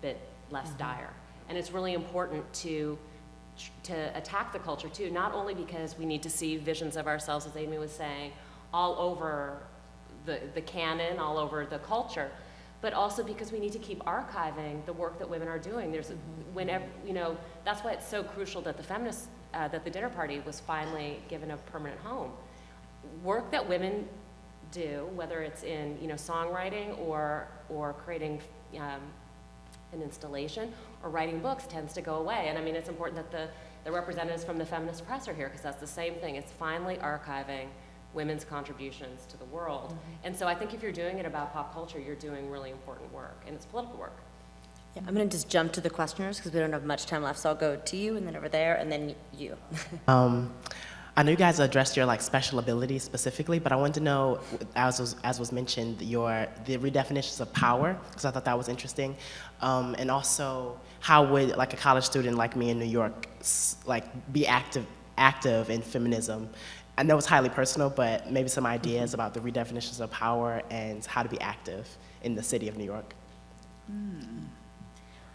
bit less dire. And it's really important to, to attack the culture too, not only because we need to see visions of ourselves, as Amy was saying, all over the, the canon, all over the culture, but also because we need to keep archiving the work that women are doing. There's, whenever, you know, that's why it's so crucial that the feminist, uh, that the dinner party was finally given a permanent home. Work that women do, whether it's in, you know, songwriting or, or creating um, an installation or writing books tends to go away. And I mean, it's important that the, the representatives from the feminist press are here because that's the same thing. It's finally archiving women's contributions to the world. And so I think if you're doing it about pop culture, you're doing really important work, and it's political work. Yeah, I'm going to just jump to the questioners because we don't have much time left. So I'll go to you and then over there and then you. *laughs* Um, I know you guys addressed your like special abilities specifically, but I wanted to know, as was, as was mentioned, your the redefinitions of power because I thought that was interesting, um, and also how would like a college student like me in New York s- like be active active in feminism. I know it's highly personal, but maybe some ideas about the redefinitions of power and how to be active in the city of New York. Hmm.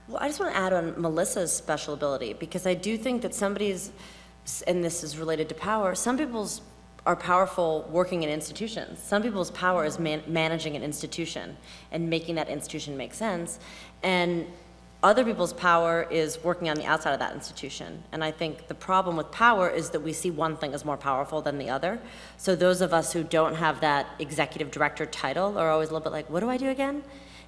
Well, I just want to add on Melissa's special ability because I do think that somebody's, and this is related to power, some people's are powerful working in institutions. Some people's power is man- managing an institution and making that institution make sense. And other people's power is working on the outside of that institution. And I think the problem with power is that we see one thing as more powerful than the other. So those of us who don't have that executive director title are always a little bit like, what do I do again?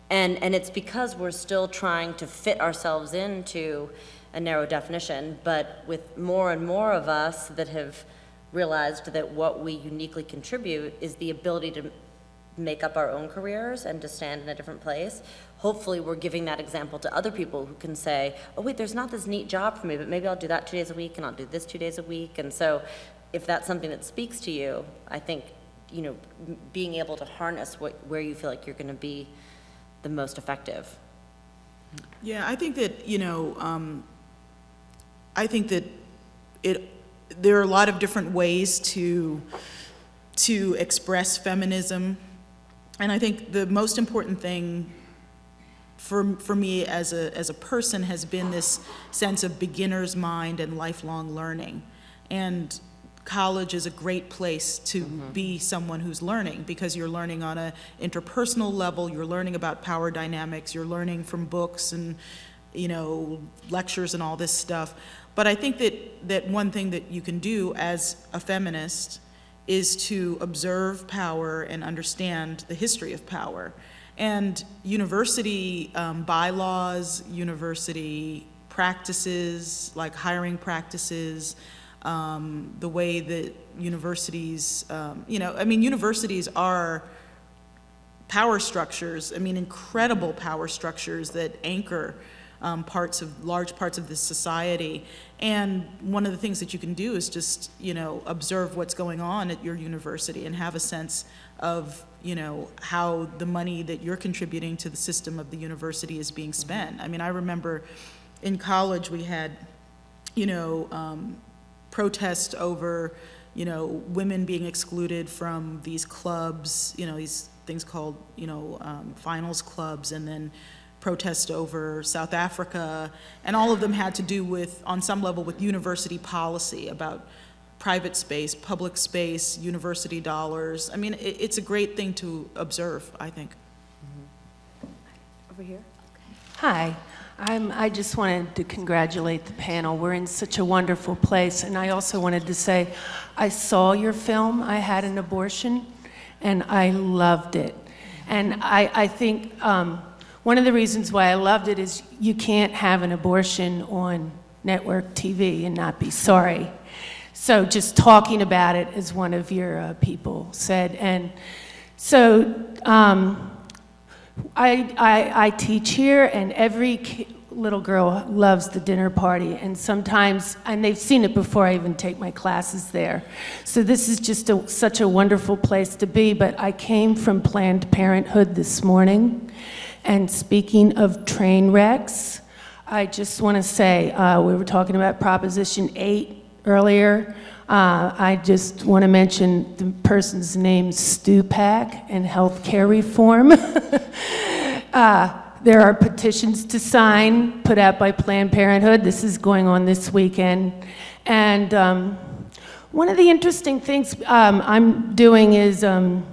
And, and it's because we're still trying to fit ourselves into a narrow definition, but with more and more of us that have realized that what we uniquely contribute is the ability to make up our own careers and to stand in a different place. Hopefully, we're giving that example to other people who can say, oh, wait, there's not this neat job for me, but maybe I'll do that two days a week and I'll do this two days a week. And so, if that's something that speaks to you, I think, you know, being able to harness what, where you feel like you're going to be the most effective. Yeah, I think that, you know, um, I think that it, there are a lot of different ways to, to express feminism. And I think the most important thing for, for me as a, as a person has been this sense of beginner's mind and lifelong learning. And college is a great place to mm-hmm. be someone who's learning because you're learning on a interpersonal level, you're learning about power dynamics, you're learning from books and, you know, lectures and all this stuff. But I think that, that one thing that you can do as a feminist is to observe power and understand the history of power. And university um, bylaws, university practices, like hiring practices, um, the way that universities, um, you know, I mean, universities are power structures, I mean, incredible power structures that anchor um, parts of, large parts of this society. And one of the things that you can do is just, you know, observe what's going on at your university and have a sense of, you know, how the money that you're contributing to the system of the university is being spent. I mean, I remember in college, we had, you know, um, protest over, you know, women being excluded from these clubs, you know, these things called, you know, um, finals clubs, and then protest over South Africa, and all of them had to do with, on some level, with university policy about private space, public space, university dollars. I mean, it, it's a great thing to observe, I think. Over here? Hi, I'm, I just wanted to congratulate the panel. We're in such a wonderful place. And I also wanted to say, I saw your film, I Had an Abortion, and I loved it. And I, I think um, one of the reasons why I loved it is you can't have an abortion on network TV and not be sorry. So just talking about it, as one of your uh, people said. And so um, I, I, I teach here, and every little girl loves the dinner party, and sometimes, and they've seen it before I even take my classes there. So this is just a, such a wonderful place to be, but I came from Planned Parenthood this morning, and speaking of train wrecks, I just want to say, uh, we were talking about Proposition 8 earlier. Uh, I just want to mention the person's name, Stupak, and healthcare reform. *laughs* Uh, There are petitions to sign, put out by Planned Parenthood. This is going on this weekend. And um, one of the interesting things um, I'm doing is um,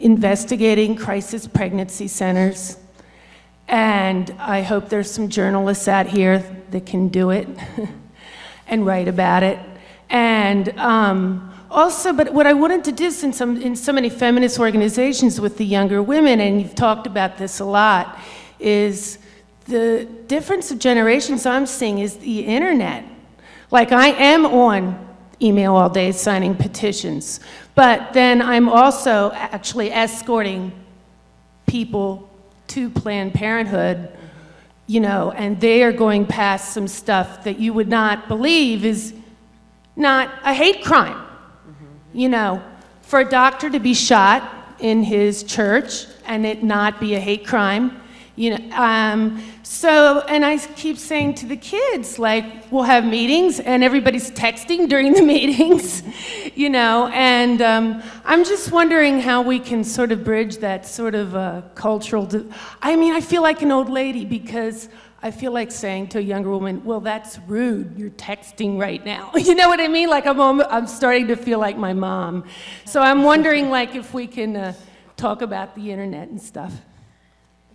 investigating crisis pregnancy centers. And I hope there's some journalists out here that can do it *laughs* and write about it. And um, also, but what I wanted to do, since I'm in so many feminist organizations with the younger women, and you've talked about this a lot, is the difference of generations I'm seeing is the internet. Like, I am on email all day signing petitions, but then I'm also actually escorting people to Planned Parenthood, you know, and they are going past some stuff that you would not believe is not a hate crime. You know, for a doctor to be shot in his church and it not be a hate crime, you know, um, so, and I keep saying to the kids, like, we'll have meetings and everybody's texting during the *laughs* meetings, you know, and um, I'm just wondering how we can sort of bridge that sort of uh, cultural, I mean, I feel like an old lady because I feel like saying to a younger woman, well, that's rude, you're texting right now. *laughs* You know what I mean? Like, I'm, I'm starting to feel like my mom. So I'm wondering, like, if we can uh, talk about the internet and stuff.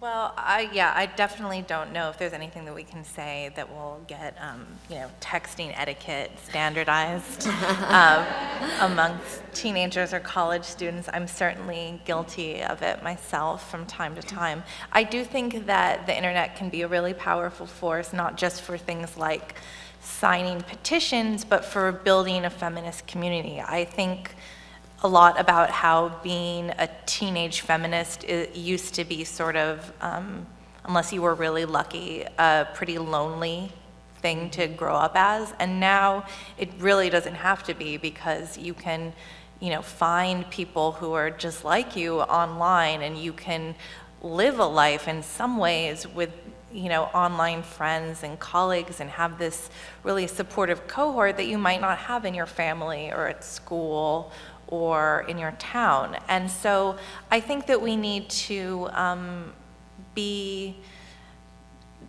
Well, I, yeah, I definitely don't know if there's anything that we can say that will get, um, you know, texting etiquette standardized *laughs* um, amongst teenagers or college students. I'm certainly guilty of it myself from time to time. I do think that the internet can be a really powerful force, not just for things like signing petitions, but for building a feminist community. I think a lot about how being a teenage feminist used to be sort of, um, unless you were really lucky, a pretty lonely thing to grow up as. And now it really doesn't have to be because you can, you know, find people who are just like you online and you can live a life in some ways with you know, online friends and colleagues and have this really supportive cohort that you might not have in your family or at school or in your town. And so I think that we need to um, be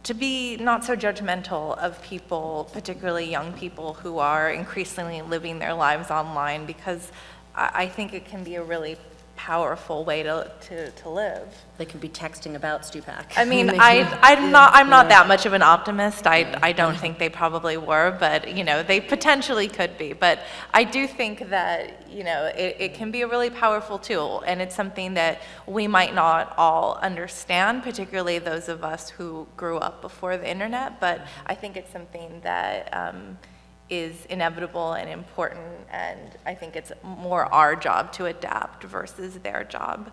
to be not so judgmental of people, particularly young people who are increasingly living their lives online, because I, I think it can be a really powerful way to, to, to live. They could be texting about Stupak. I mean, *laughs* I, I'm, not, I'm not that much of an optimist. I, I don't think they probably were, but, you know, they potentially could be. But I do think that, you know, it, it can be a really powerful tool, and it's something that we might not all understand, particularly those of us who grew up before the internet, but I think it's something that, um, is inevitable and important, and I think it's more our job to adapt versus their job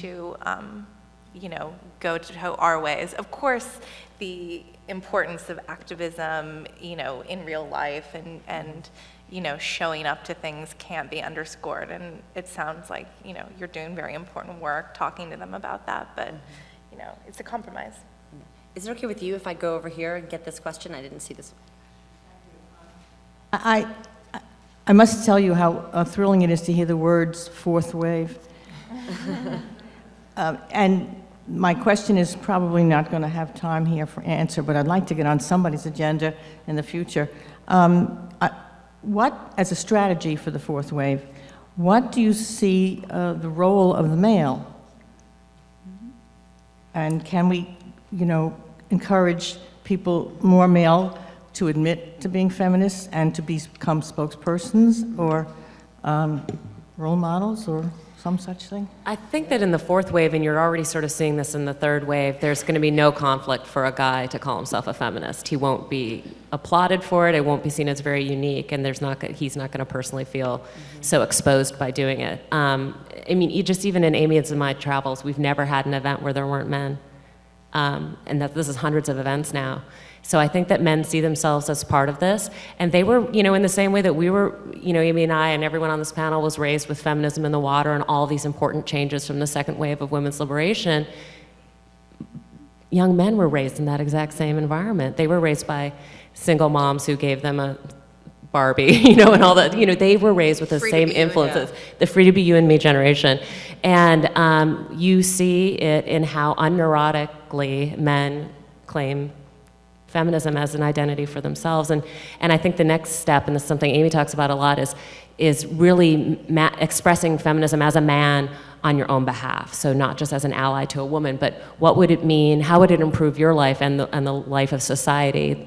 to, um, you know, go to our ways. Of course, the importance of activism, you know, in real life and, and, you know, showing up to things can't be underscored, and it sounds like, you know, you're doing very important work talking to them about that, but, you know, it's a compromise. Is it okay with you if I go over here and get this question? I didn't see this. I, I- must tell you how uh, thrilling it is to hear the words fourth wave." Um, *laughs* And my question is probably not going to have time here for answer, but I'd like to get on somebody's agenda in the future. Um, I- What, as a strategy for the fourth wave, what do you see uh, the role of the male? And can we, you know, encourage people, more male, to admit to being feminists and to become spokespersons or um, role models or some such thing? I think that in the fourth wave, and you're already sort of seeing this in the third wave, there's going to be no conflict for a guy to call himself a feminist. He won't be applauded for it. It won't be seen as very unique, and there's not. He's not going to personally feel so exposed by doing it. Um, I mean, just even in Amy's and my travels, we've never had an event where there weren't men. um, and that this is hundreds of events now. So I think that men see themselves as part of this, and they were, you know, in the same way that we were, you know, Amy and I and everyone on this panel was raised with feminism in the water and all these important changes from the second wave of women's liberation. Young men were raised in that exact same environment. They were raised by single moms who gave them a Barbie, *laughs* you know, and all that. You know, they were raised with the Free same be you and influences, the free to be you and me generation. And um, you see it in how unneurotically men claim feminism as an identity for themselves. And, and I think the next step, and this is something Amy talks about a lot, is, is really expressing feminism as a man on your own behalf. So not just as an ally to a woman, but what would it mean, how would it improve your life and the, and the life of society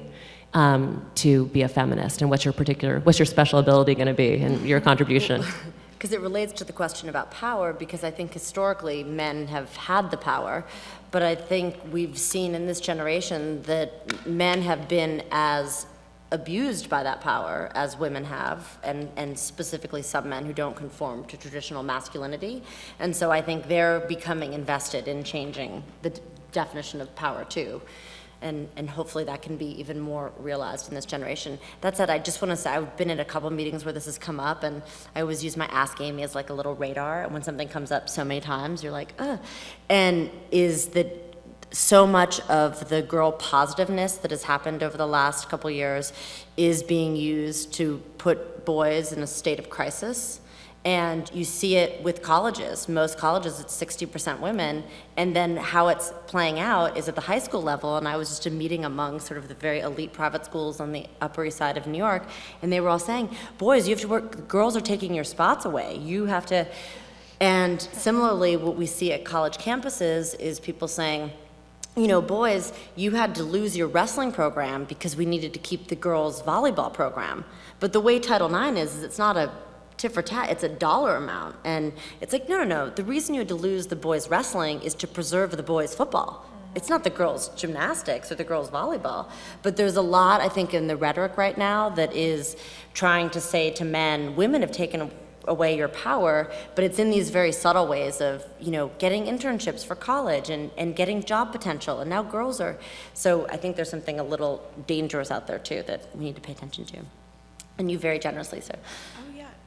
um, to be a feminist? And what's your particular, what's your special ability going to be and your contribution? *laughs* Because it relates to the question about power, because I think historically men have had the power, but I think we've seen in this generation that men have been as abused by that power as women have, and, and specifically some men who don't conform to traditional masculinity. And so I think they're becoming invested in changing the definition of power too. And, and hopefully that can be even more realized in this generation. That said, I just want to say I've been in a couple meetings where this has come up, and I always use my Ask Amy as like a little radar. And when something comes up so many times, you're like, ugh. And is that so much of the girl positiveness that has happened over the last couple years is being used to put boys in a state of crisis. And you see it with colleges. Most colleges, it's 60% women. And then how it's playing out is at the high school level. And I was just a meeting among sort of the very elite private schools on the Upper East Side of New York. And they were all saying, boys, you have to work, girls are taking your spots away. You have to. And similarly, what we see at college campuses is people saying, you know, boys, you had to lose your wrestling program because we needed to keep the girls' volleyball program. But the way Title IX is, is it's not a tit for tat, it's a dollar amount. And it's like, no, no, no. The reason you had to lose the boys' wrestling is to preserve the boys' football. It's not the girls' gymnastics or the girls' volleyball. But there's a lot, I think, in the rhetoric right now that is trying to say to men, women have taken away your power, but it's in these very subtle ways of, you know, getting internships for college and, and getting job potential. And now girls are, so I think there's something a little dangerous out there too that we need to pay attention to. And you very generously, sir.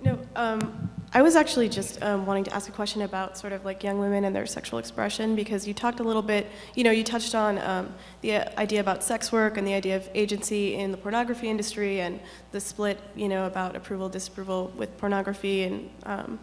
No, um, I was actually just um, wanting to ask a question about sort of like young women and their sexual expression because you talked a little bit, you know, you touched on um, the idea about sex work and the idea of agency in the pornography industry and the split, you know, about approval, disapproval with pornography and um,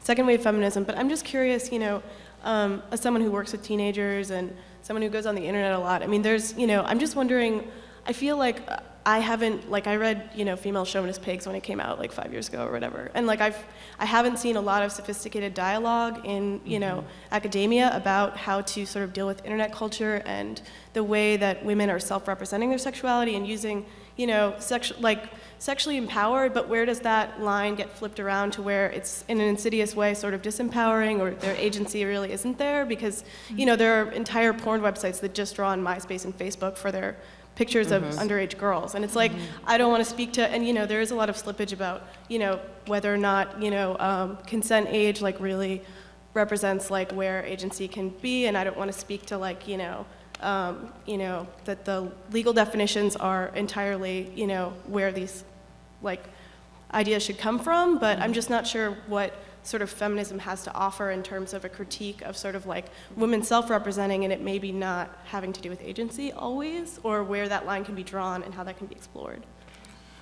second wave feminism. But I'm just curious, you know, um, as someone who works with teenagers and someone who goes on the internet a lot, I mean, there's, you know, I'm just wondering, I feel like I haven't like I read you know female chauvinist pigs when it came out like five years ago or whatever, and like I've I haven't seen a lot of sophisticated dialogue in you know mm-hmm. academia about how to sort of deal with internet culture and the way that women are self-representing their sexuality and using you know sexual like sexually empowered, but where does that line get flipped around to where it's in an insidious way sort of disempowering or their agency really isn't there? Because you mm-hmm. know there are entire porn websites that just draw on MySpace and Facebook for their pictures of Mhm. underage girls. And it's like, I don't want to speak to, and you know, there is a lot of slippage about, you know, whether or not, you know, um, consent age like really represents like where agency can be. And I don't want to speak to like, you know, um, you know, that the legal definitions are entirely, you know, where these like ideas should come from. But I'm just not sure what sort of feminism has to offer in terms of a critique of sort of like women self-representing and it maybe not having to do with agency always, or where that line can be drawn and how that can be explored.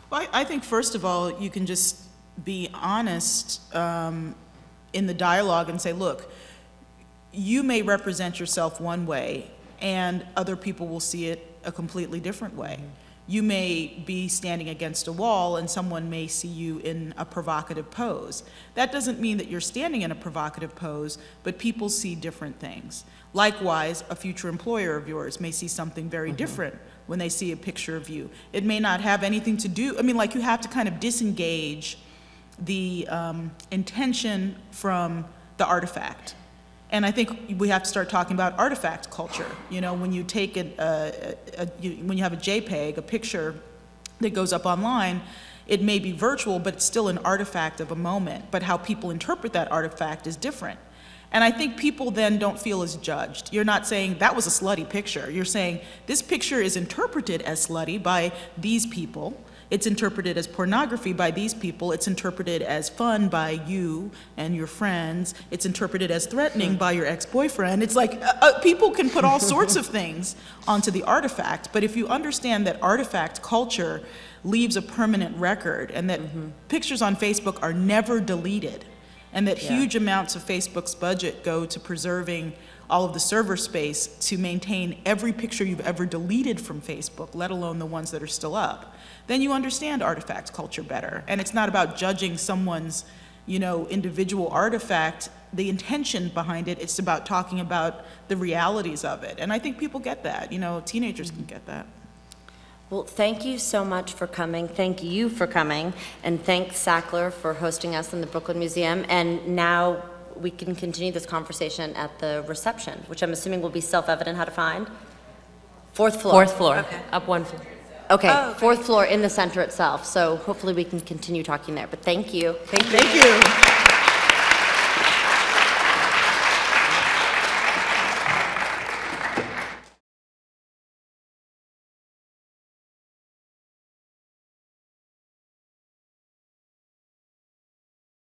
Well, I, I think first of all, you can just be honest um, in the dialogue and say, look, you may represent yourself one way, and other people will see it a completely different way. You may be standing against a wall, and someone may see you in a provocative pose. That doesn't mean that you're standing in a provocative pose, but people see different things. Likewise, a future employer of yours may see something very different when they see a picture of you. It may not have anything to do, I mean, like you have to kind of disengage the um, intention from the artifact. And I think we have to start talking about artifact culture. You know, when you take it, uh, a, you, when you have a JPEG, a picture that goes up online, it may be virtual, but it's still an artifact of a moment. But how people interpret that artifact is different. And I think people then don't feel as judged. You're not saying that was a slutty picture. You're saying this picture is interpreted as slutty by these people. It's interpreted as pornography by these people. It's interpreted as fun by you and your friends. It's interpreted as threatening by your ex-boyfriend. It's like uh, uh, people can put all sorts of *laughs* things onto the artifact. But if you understand that artifact culture leaves a permanent record and that pictures on Facebook are never deleted, and that huge amounts of Facebook's budget go to preserving all of the server space to maintain every picture you've ever deleted from Facebook, let alone the ones that are still up, then you understand artifact culture better. And it's not about judging someone's, you know, individual artifact, the intention behind it, it's about talking about the realities of it. And I think people get that, you know, teenagers can get that. Well, thank you so much for coming. Thank you for coming. And thanks Sackler for hosting us in the Brooklyn Museum. And now we can continue this conversation at the reception, which I'm assuming will be self-evident how to find. Fourth floor. Fourth floor, okay. up one floor. Okay, oh, fourth floor in the center itself. So hopefully we can continue talking there. But thank you. Thank you. Thank you.